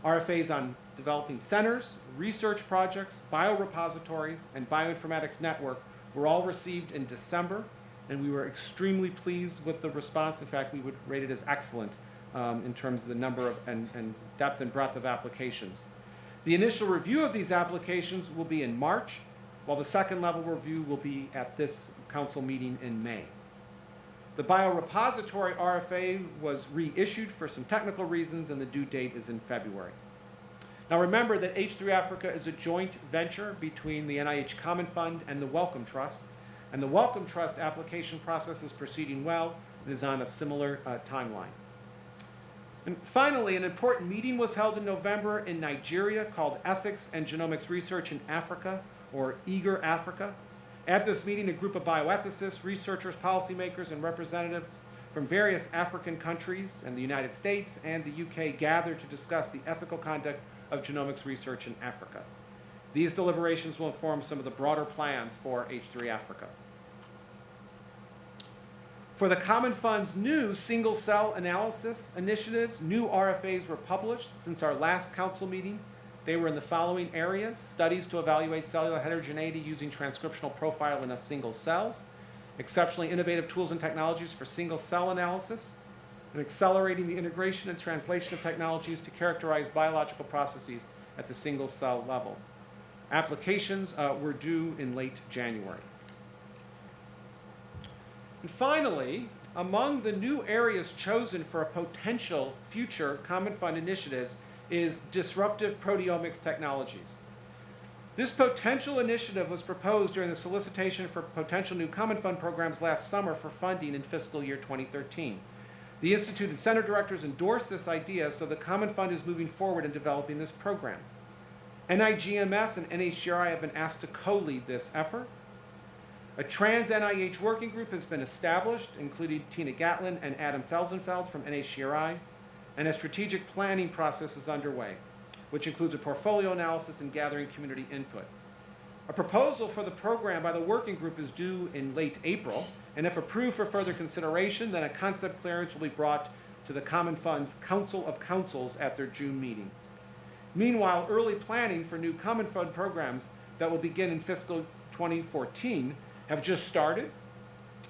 RFAs on developing centers, research projects, biorepositories, and bioinformatics network were all received in December, and we were extremely pleased with the response. In fact, we would rate it as excellent um, in terms of the number of and, and depth and breadth of applications. The initial review of these applications will be in March, while the second level review will be at this council meeting in May. The biorepository RFA was reissued for some technical reasons and the due date is in February. Now remember that H3 Africa is a joint venture between the NIH Common Fund and the Wellcome Trust, and the Wellcome Trust application process is proceeding well and is on a similar uh, timeline. And finally, an important meeting was held in November in Nigeria called Ethics and Genomics Research in Africa, or EAGER Africa. At this meeting, a group of bioethicists, researchers, policymakers, and representatives from various African countries and the United States and the UK gathered to discuss the ethical conduct of genomics research in Africa. These deliberations will inform some of the broader plans for H3 Africa. For the Common Fund's new single cell analysis initiatives, new RFAs were published since our last council meeting. They were in the following areas, studies to evaluate cellular heterogeneity using transcriptional profiling of single cells, exceptionally innovative tools and technologies for single cell analysis, and accelerating the integration and translation of technologies to characterize biological processes at the single cell level. Applications uh, were due in late January. And finally, among the new areas chosen for a potential future Common Fund initiatives is disruptive proteomics technologies. This potential initiative was proposed during the solicitation for potential new Common Fund programs last summer for funding in fiscal year 2013. The Institute and Center directors endorsed this idea, so the Common Fund is moving forward in developing this program. NIGMS and NHGRI have been asked to co-lead this effort. A trans NIH working group has been established, including Tina Gatlin and Adam Felsenfeld from NHGRI, and a strategic planning process is underway, which includes a portfolio analysis and gathering community input. A proposal for the program by the working group is due in late April, and if approved for further consideration, then a concept clearance will be brought to the Common Fund's Council of Councils at their June meeting. Meanwhile, early planning for new Common Fund programs that will begin in fiscal 2014 have just started,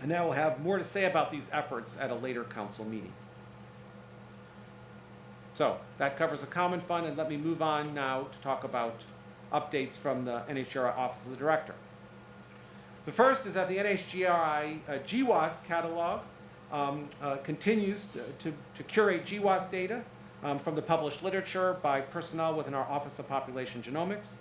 and I will have more to say about these efforts at a later council meeting. So that covers the Common Fund, and let me move on now to talk about updates from the NHGRI Office of the Director. The first is that the NHGRI uh, GWAS catalog um, uh, continues to, to, to curate GWAS data um, from the published literature by personnel within our Office of Population Genomics.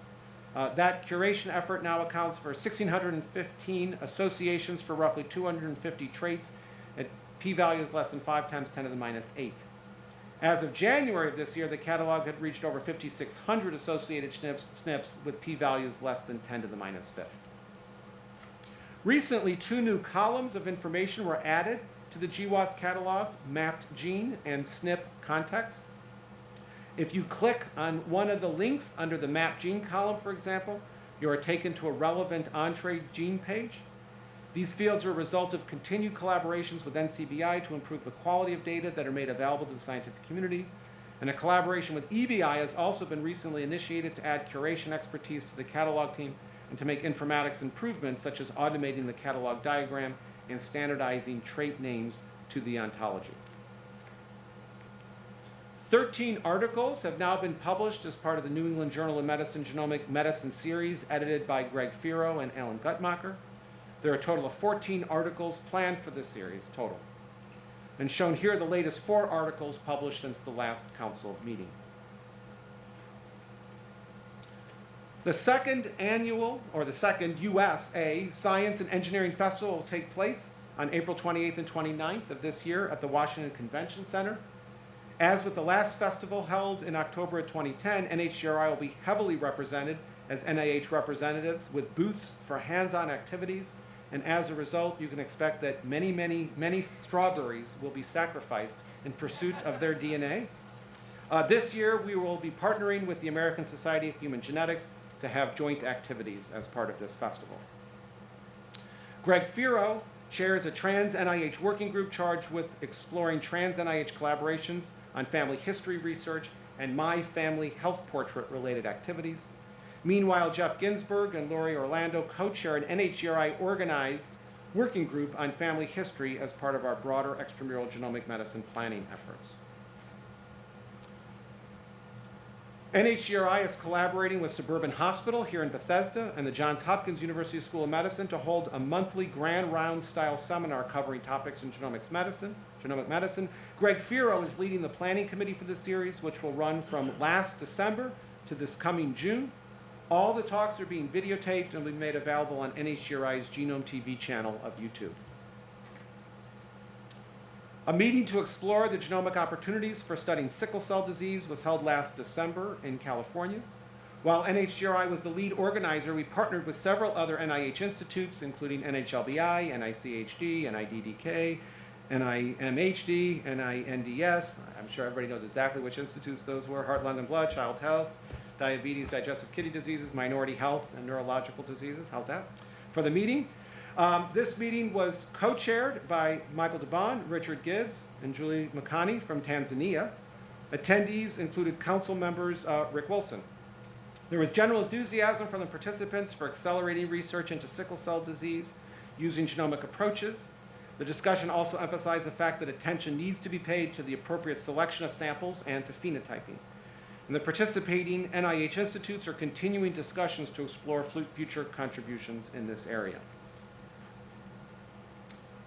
Uh, that curation effort now accounts for 1,615 associations for roughly 250 traits at p-values less than 5 times 10 to the minus 8. As of January of this year, the catalog had reached over 5,600 associated SNPs, SNPs with p-values less than 10 to the minus fifth. Recently, two new columns of information were added to the GWAS catalog, mapped gene and SNP context. If you click on one of the links under the map gene column, for example, you are taken to a relevant Entrez gene page. These fields are a result of continued collaborations with NCBI to improve the quality of data that are made available to the scientific community. And a collaboration with EBI has also been recently initiated to add curation expertise to the catalog team and to make informatics improvements such as automating the catalog diagram and standardizing trait names to the ontology. 13 articles have now been published as part of the New England Journal of Medicine Genomic Medicine series edited by Greg Feero and Alan Guttmacher. There are a total of 14 articles planned for this series total. And shown here are the latest four articles published since the last council meeting. The second annual, or the second USA Science and Engineering Festival will take place on April 28th and 29th of this year at the Washington Convention Center. As with the last festival held in October of 2010, NHGRI will be heavily represented as NIH representatives with booths for hands-on activities, and as a result, you can expect that many, many, many strawberries will be sacrificed in pursuit of their DNA. Uh, this year, we will be partnering with the American Society of Human Genetics to have joint activities as part of this festival. Greg Feero chairs a trans NIH working group charged with exploring trans NIH collaborations on family history research and my family health portrait related activities. Meanwhile, Jeff Ginsburg and Lori Orlando co-chair an NHGRI organized working group on family history as part of our broader extramural genomic medicine planning efforts. NHGRI is collaborating with Suburban Hospital here in Bethesda and the Johns Hopkins University School of Medicine to hold a monthly grand round style seminar covering topics in genomics medicine, genomic medicine. Greg Feero is leading the planning committee for this series, which will run from last December to this coming June. All the talks are being videotaped and will be made available on NHGRI's Genome TV channel of YouTube. A meeting to explore the genomic opportunities for studying sickle cell disease was held last December in California. While NHGRI was the lead organizer, we partnered with several other NIH institutes, including NHLBI, NICHD, NIDDK, NIMHD, NINDS. I'm sure everybody knows exactly which institutes those were, Heart, Lung, and Blood, Child Health, Diabetes, Digestive Kidney Diseases, Minority Health, and Neurological Diseases. How's that? For the meeting, um, this meeting was co-chaired by Michael DeBaun, Richard Gibbs, and Julie Makani from Tanzania. Attendees included council members uh, Rick Wilson. There was general enthusiasm from the participants for accelerating research into sickle cell disease using genomic approaches. The discussion also emphasized the fact that attention needs to be paid to the appropriate selection of samples and to phenotyping. And the participating NIH institutes are continuing discussions to explore future contributions in this area.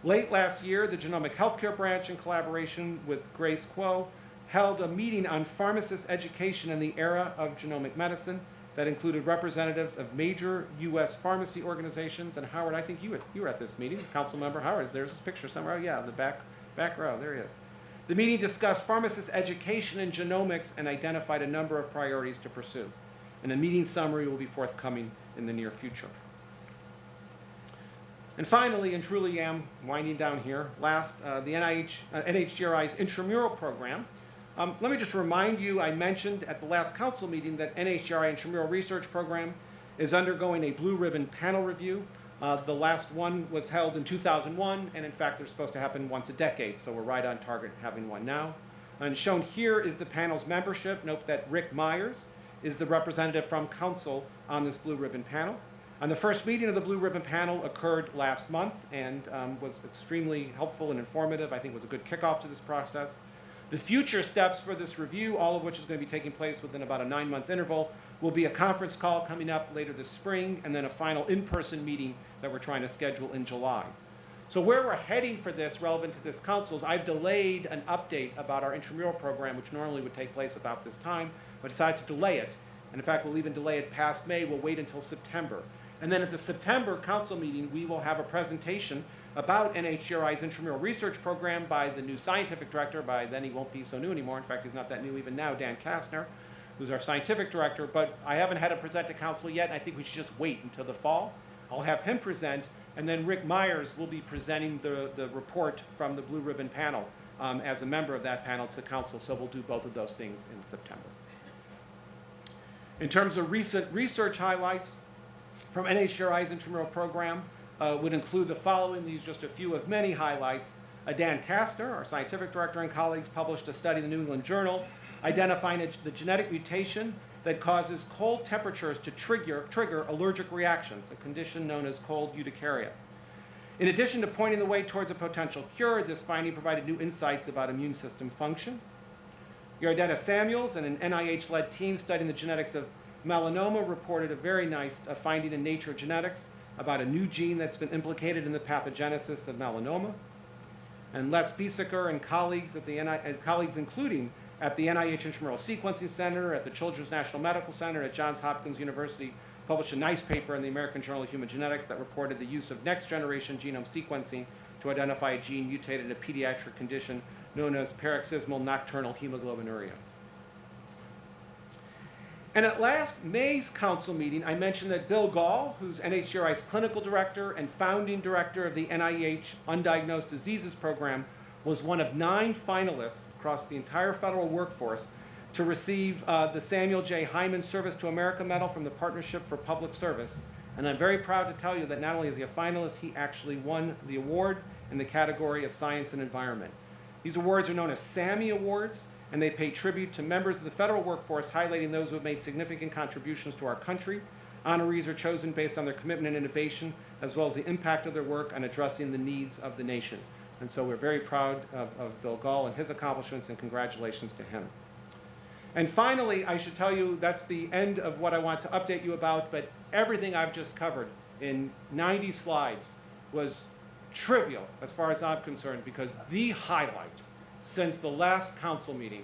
Late last year, the Genomic Healthcare Branch, in collaboration with Grace Kuo, held a meeting on pharmacist education in the era of genomic medicine that included representatives of major U.S. pharmacy organizations. And Howard, I think you were, you were at this meeting, Council Member Howard. There's a picture somewhere. Oh, yeah, the back, back row. There he is. The meeting discussed pharmacist education in genomics and identified a number of priorities to pursue. And a meeting summary will be forthcoming in the near future. And finally, and truly am winding down here, last, uh, the NIH, uh, NHGRI's intramural program. Um, let me just remind you, I mentioned at the last council meeting that NHGRI intramural research program is undergoing a blue ribbon panel review Uh, The last one was held in 2001, and in fact, they're supposed to happen once a decade, so we're right on target having one now. And shown here is the panel's membership. Note that Rick Myers is the representative from council on this Blue Ribbon panel. And the first meeting of the Blue Ribbon panel occurred last month and um, was extremely helpful and informative. I think was a good kickoff to this process. The future steps for this review, all of which is going to be taking place within about a nine-month interval, will be a conference call coming up later this spring, and then a final in-person meeting that we're trying to schedule in July. So where we're heading for this relevant to this council is I've delayed an update about our intramural program, which normally would take place about this time, but decided to delay it. And in fact, we'll even delay it past May, we'll wait until September. And then at the September council meeting, we will have a presentation about NHGRI's intramural research program by the new scientific director, by then he won't be so new anymore, in fact, he's not that new even now, Dan Kastner, who's our scientific director, but I haven't had him present to council yet, and I think we should just wait until the fall. I'll have him present, and then Rick Myers will be presenting the, the report from the Blue Ribbon panel um, as a member of that panel to council, so we'll do both of those things in September. In terms of recent research highlights from NHGRI's intramural program, uh, would include the following, these just a few of many highlights. Uh, Dan Kastner, our scientific director and colleagues, published a study in the New England Journal identifying a, the genetic mutation that causes cold temperatures to trigger, trigger allergic reactions, a condition known as cold urticaria. In addition to pointing the way towards a potential cure, this finding provided new insights about immune system function. Yardena Samuels and an NIH-led team studying the genetics of melanoma reported a very nice uh, finding in Nature Genetics about a new gene that's been implicated in the pathogenesis of melanoma. And Les Biesecker and colleagues at the and colleagues including at the NIH Intramural Sequencing Center, at the Children's National Medical Center, at Johns Hopkins University, published a nice paper in the American Journal of Human Genetics that reported the use of next-generation genome sequencing to identify a gene mutated in a pediatric condition known as paroxysmal nocturnal hemoglobinuria. And at last May's council meeting, I mentioned that Bill Gahl, who's NHGRI's clinical director and founding director of the NIH Undiagnosed Diseases Program, was one of nine finalists across the entire federal workforce to receive uh, the Samuel J. Heyman Service to America Medal from the Partnership for Public Service. And I'm very proud to tell you that not only is he a finalist, he actually won the award in the category of Science and Environment. These awards are known as SAMI Awards, and they pay tribute to members of the federal workforce, highlighting those who have made significant contributions to our country. Honorees are chosen based on their commitment and innovation, as well as the impact of their work on addressing the needs of the nation. And so we're very proud of, of Bill Gahl and his accomplishments, and congratulations to him. And finally, I should tell you that's the end of what I want to update you about, but everything I've just covered in 90 slides was trivial as far as I'm concerned, because the highlight since the last council meeting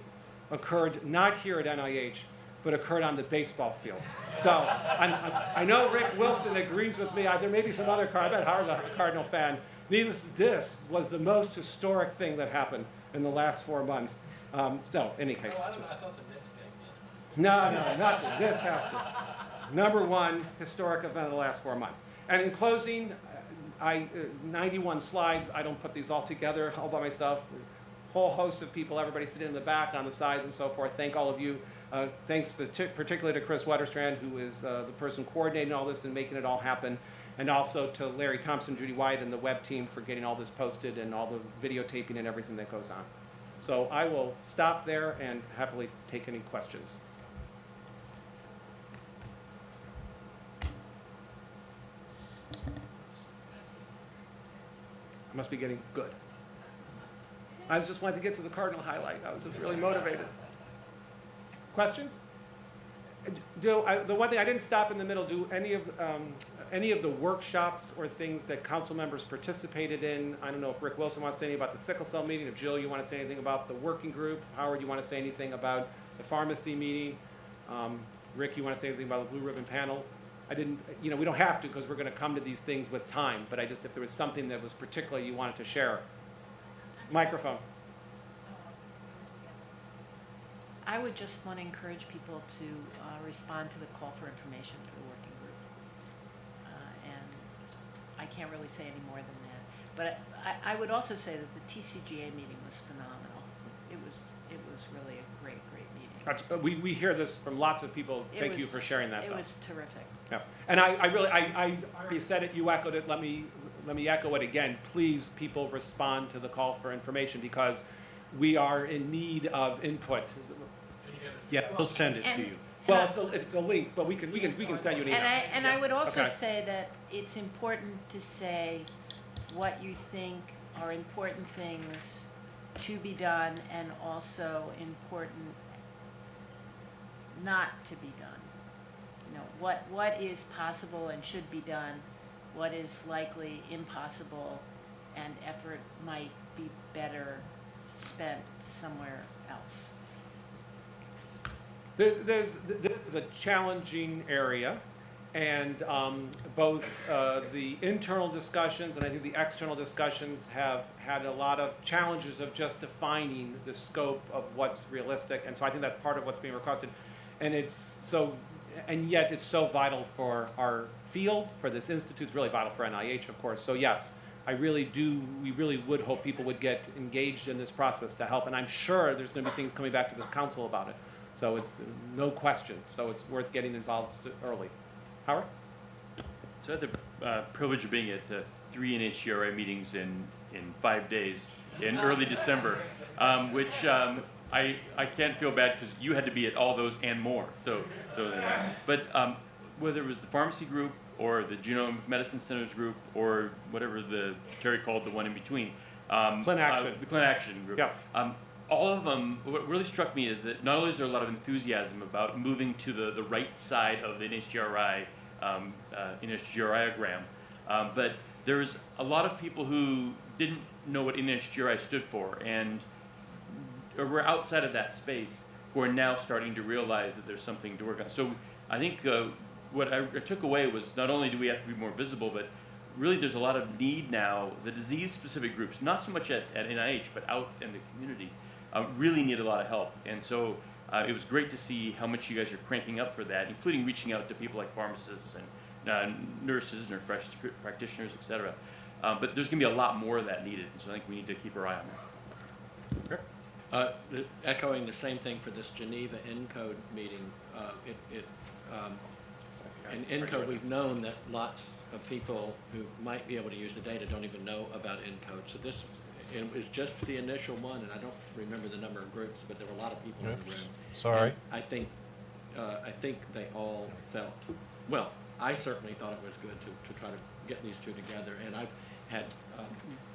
occurred not here at NIH, but occurred on the baseball field. So I'm, I'm, i know Rick Wilson agrees with me. I, there may be some other Card, I bet Howard's a Cardinal fan. Needless, this was the most historic thing that happened in the last four months. Um, so, in any case. Oh, I don't, I thought the Knicks game. No, no, nothing. This has to. Number one historic event of the last four months. And in closing, I, uh, 91 slides, I don't put these all together all by myself. Whole host of people, everybody sitting in the back, on the sides and so forth. Thank all of you. Uh, thanks particularly to Kris Wetterstrand, who is uh, the person coordinating all this and making it all happen. And also to Larry Thompson, Judy White, and the web team for getting all this posted and all the videotaping and everything that goes on. So I will stop there and happily take any questions. I must be getting good. I just wanted to get to the Cardinal highlight. I was just really motivated. Questions? Do, I, the one thing, I didn't stop in the middle, do any of, um, any of the workshops or things that council members participated in? I don't know if Rick Wilson wants to say anything about the sickle cell meeting, if Jill, you want to say anything about the working group, Howard, you want to say anything about the pharmacy meeting? Um, Rick, you want to say anything about the blue ribbon panel? I didn't, you know, we don't have to because we're going to come to these things with time, but I just, if there was something that was particularly you wanted to share. Microphone. I would just want to encourage people to uh, respond to the call for information for the working group. Uh, And I can't really say any more than that. But I, I would also say that the TCGA meeting was phenomenal. It was, it was really a great, great meeting. That's- uh, We, we hear this from lots of people. It Thank you for sharing that, It though. was terrific. Yeah, and I, I really, I, I already said it, you echoed it, let me, let me echo it again. Please, people, respond to the call for information because we are in need of input. Can you? Yeah, we'll send it to you. Well, it's a, it's a link, but we can, we can, we can send you an email. And I, and I Yes. would also Okay. say that it's important to say what you think are important things to be done and also important not to be done. You know, what, what is possible and should be done, what is likely impossible, and effort might be better spent somewhere else. There, there's, this is a challenging area, and um, both uh, the internal discussions and I think the external discussions have had a lot of challenges of just defining the scope of what's realistic, and so I think that's part of what's being requested. And it's so, and yet it's so vital for our field, for this institute, it's really vital for NIH, of course. So yes, I really do, we really would hope people would get engaged in this process to help, and I'm sure there's gonna be things coming back to this council about it. So it's, no question, so it's worth getting involved early. Howard? So I had the uh, privilege of being at uh, three NHGRI meetings in, in five days in early December, um, which um, I, I can't feel bad because you had to be at all those and more. So, so but um, whether it was the pharmacy group or the genome medicine centers group or whatever the Terry called the one in between, um, Clin uh, the Clin Action group. Yeah. Um, all of them, what really struck me is that not only is there a lot of enthusiasm about moving to the, the right side of the NHGRI, um, uh, NHGRIogram, um, but there's a lot of people who didn't know what NHGRI stood for and were outside of that space who are now starting to realize that there's something to work on. So I think uh, what I, I took away was not only do we have to be more visible, but really there's a lot of need now. The disease-specific groups, not so much at, at NIH, but out in the community, uh, really need a lot of help. And so uh, it was great to see how much you guys are cranking up for that, including reaching out to people like pharmacists and uh, nurses, nurse prac- practitioners, et cetera. Uh, but there's going to be a lot more of that needed, so I think we need to keep our eye on that. Uh, the- Echoing the same thing for this Geneva ENCODE meeting, uh, it, it, um, in ENCODE, we've known that lots of people who might be able to use the data don't even know about ENCODE. So this, it was just the initial one, and I don't remember the number of groups, but there were a lot of people in the room. sorry. And I think, uh, I think they all felt, well, I certainly thought it was good to, to try to get these two together. And I've had um,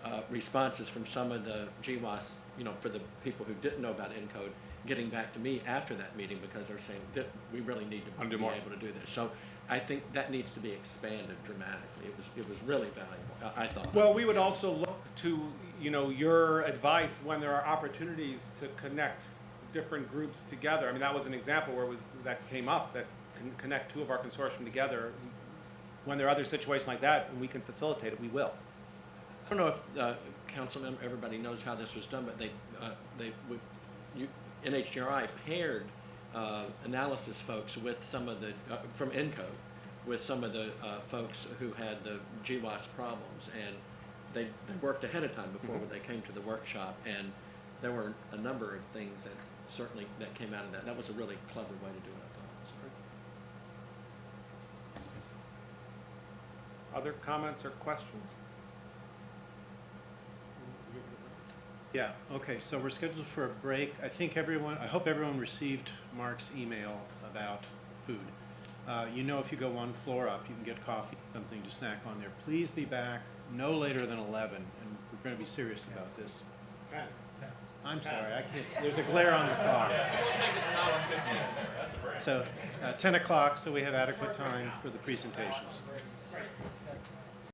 uh, responses from some of the GWAS, you know, for the people who didn't know about ENCODE, getting back to me after that meeting because they're saying that we really need to be more. able to do this. So I think that needs to be expanded dramatically. It was, it was really valuable, I I thought. Well, we would also look to, you know, your advice when there are opportunities to connect different groups together. I mean, that was an example where it was, that came up, that can connect two of our consortium together. When there are other situations like that, and we can facilitate it, we will. I don't know if, uh, council member, everybody knows how this was done, but they, uh, they, would- you, NHGRI paired, uh, analysis folks with some of the, uh, from ENCODE, with some of the, uh, folks who had the GWAS problems, and they, they worked ahead of time before when they came to the workshop, and there were a number of things that certainly, that came out of that. That was a really clever way to do it, I thought. So- Other comments or questions? Yeah, okay, so we're scheduled for a break. I think everyone, I hope everyone received Mark's email about food. Uh, you know, if you go one floor up, you can get coffee, something to snack on there. Please be back no later than eleven, and we're gonna be serious about this. I'm sorry, I can't, there's a glare on the clock. So, uh, ten o'clock, so we have adequate time for the presentations.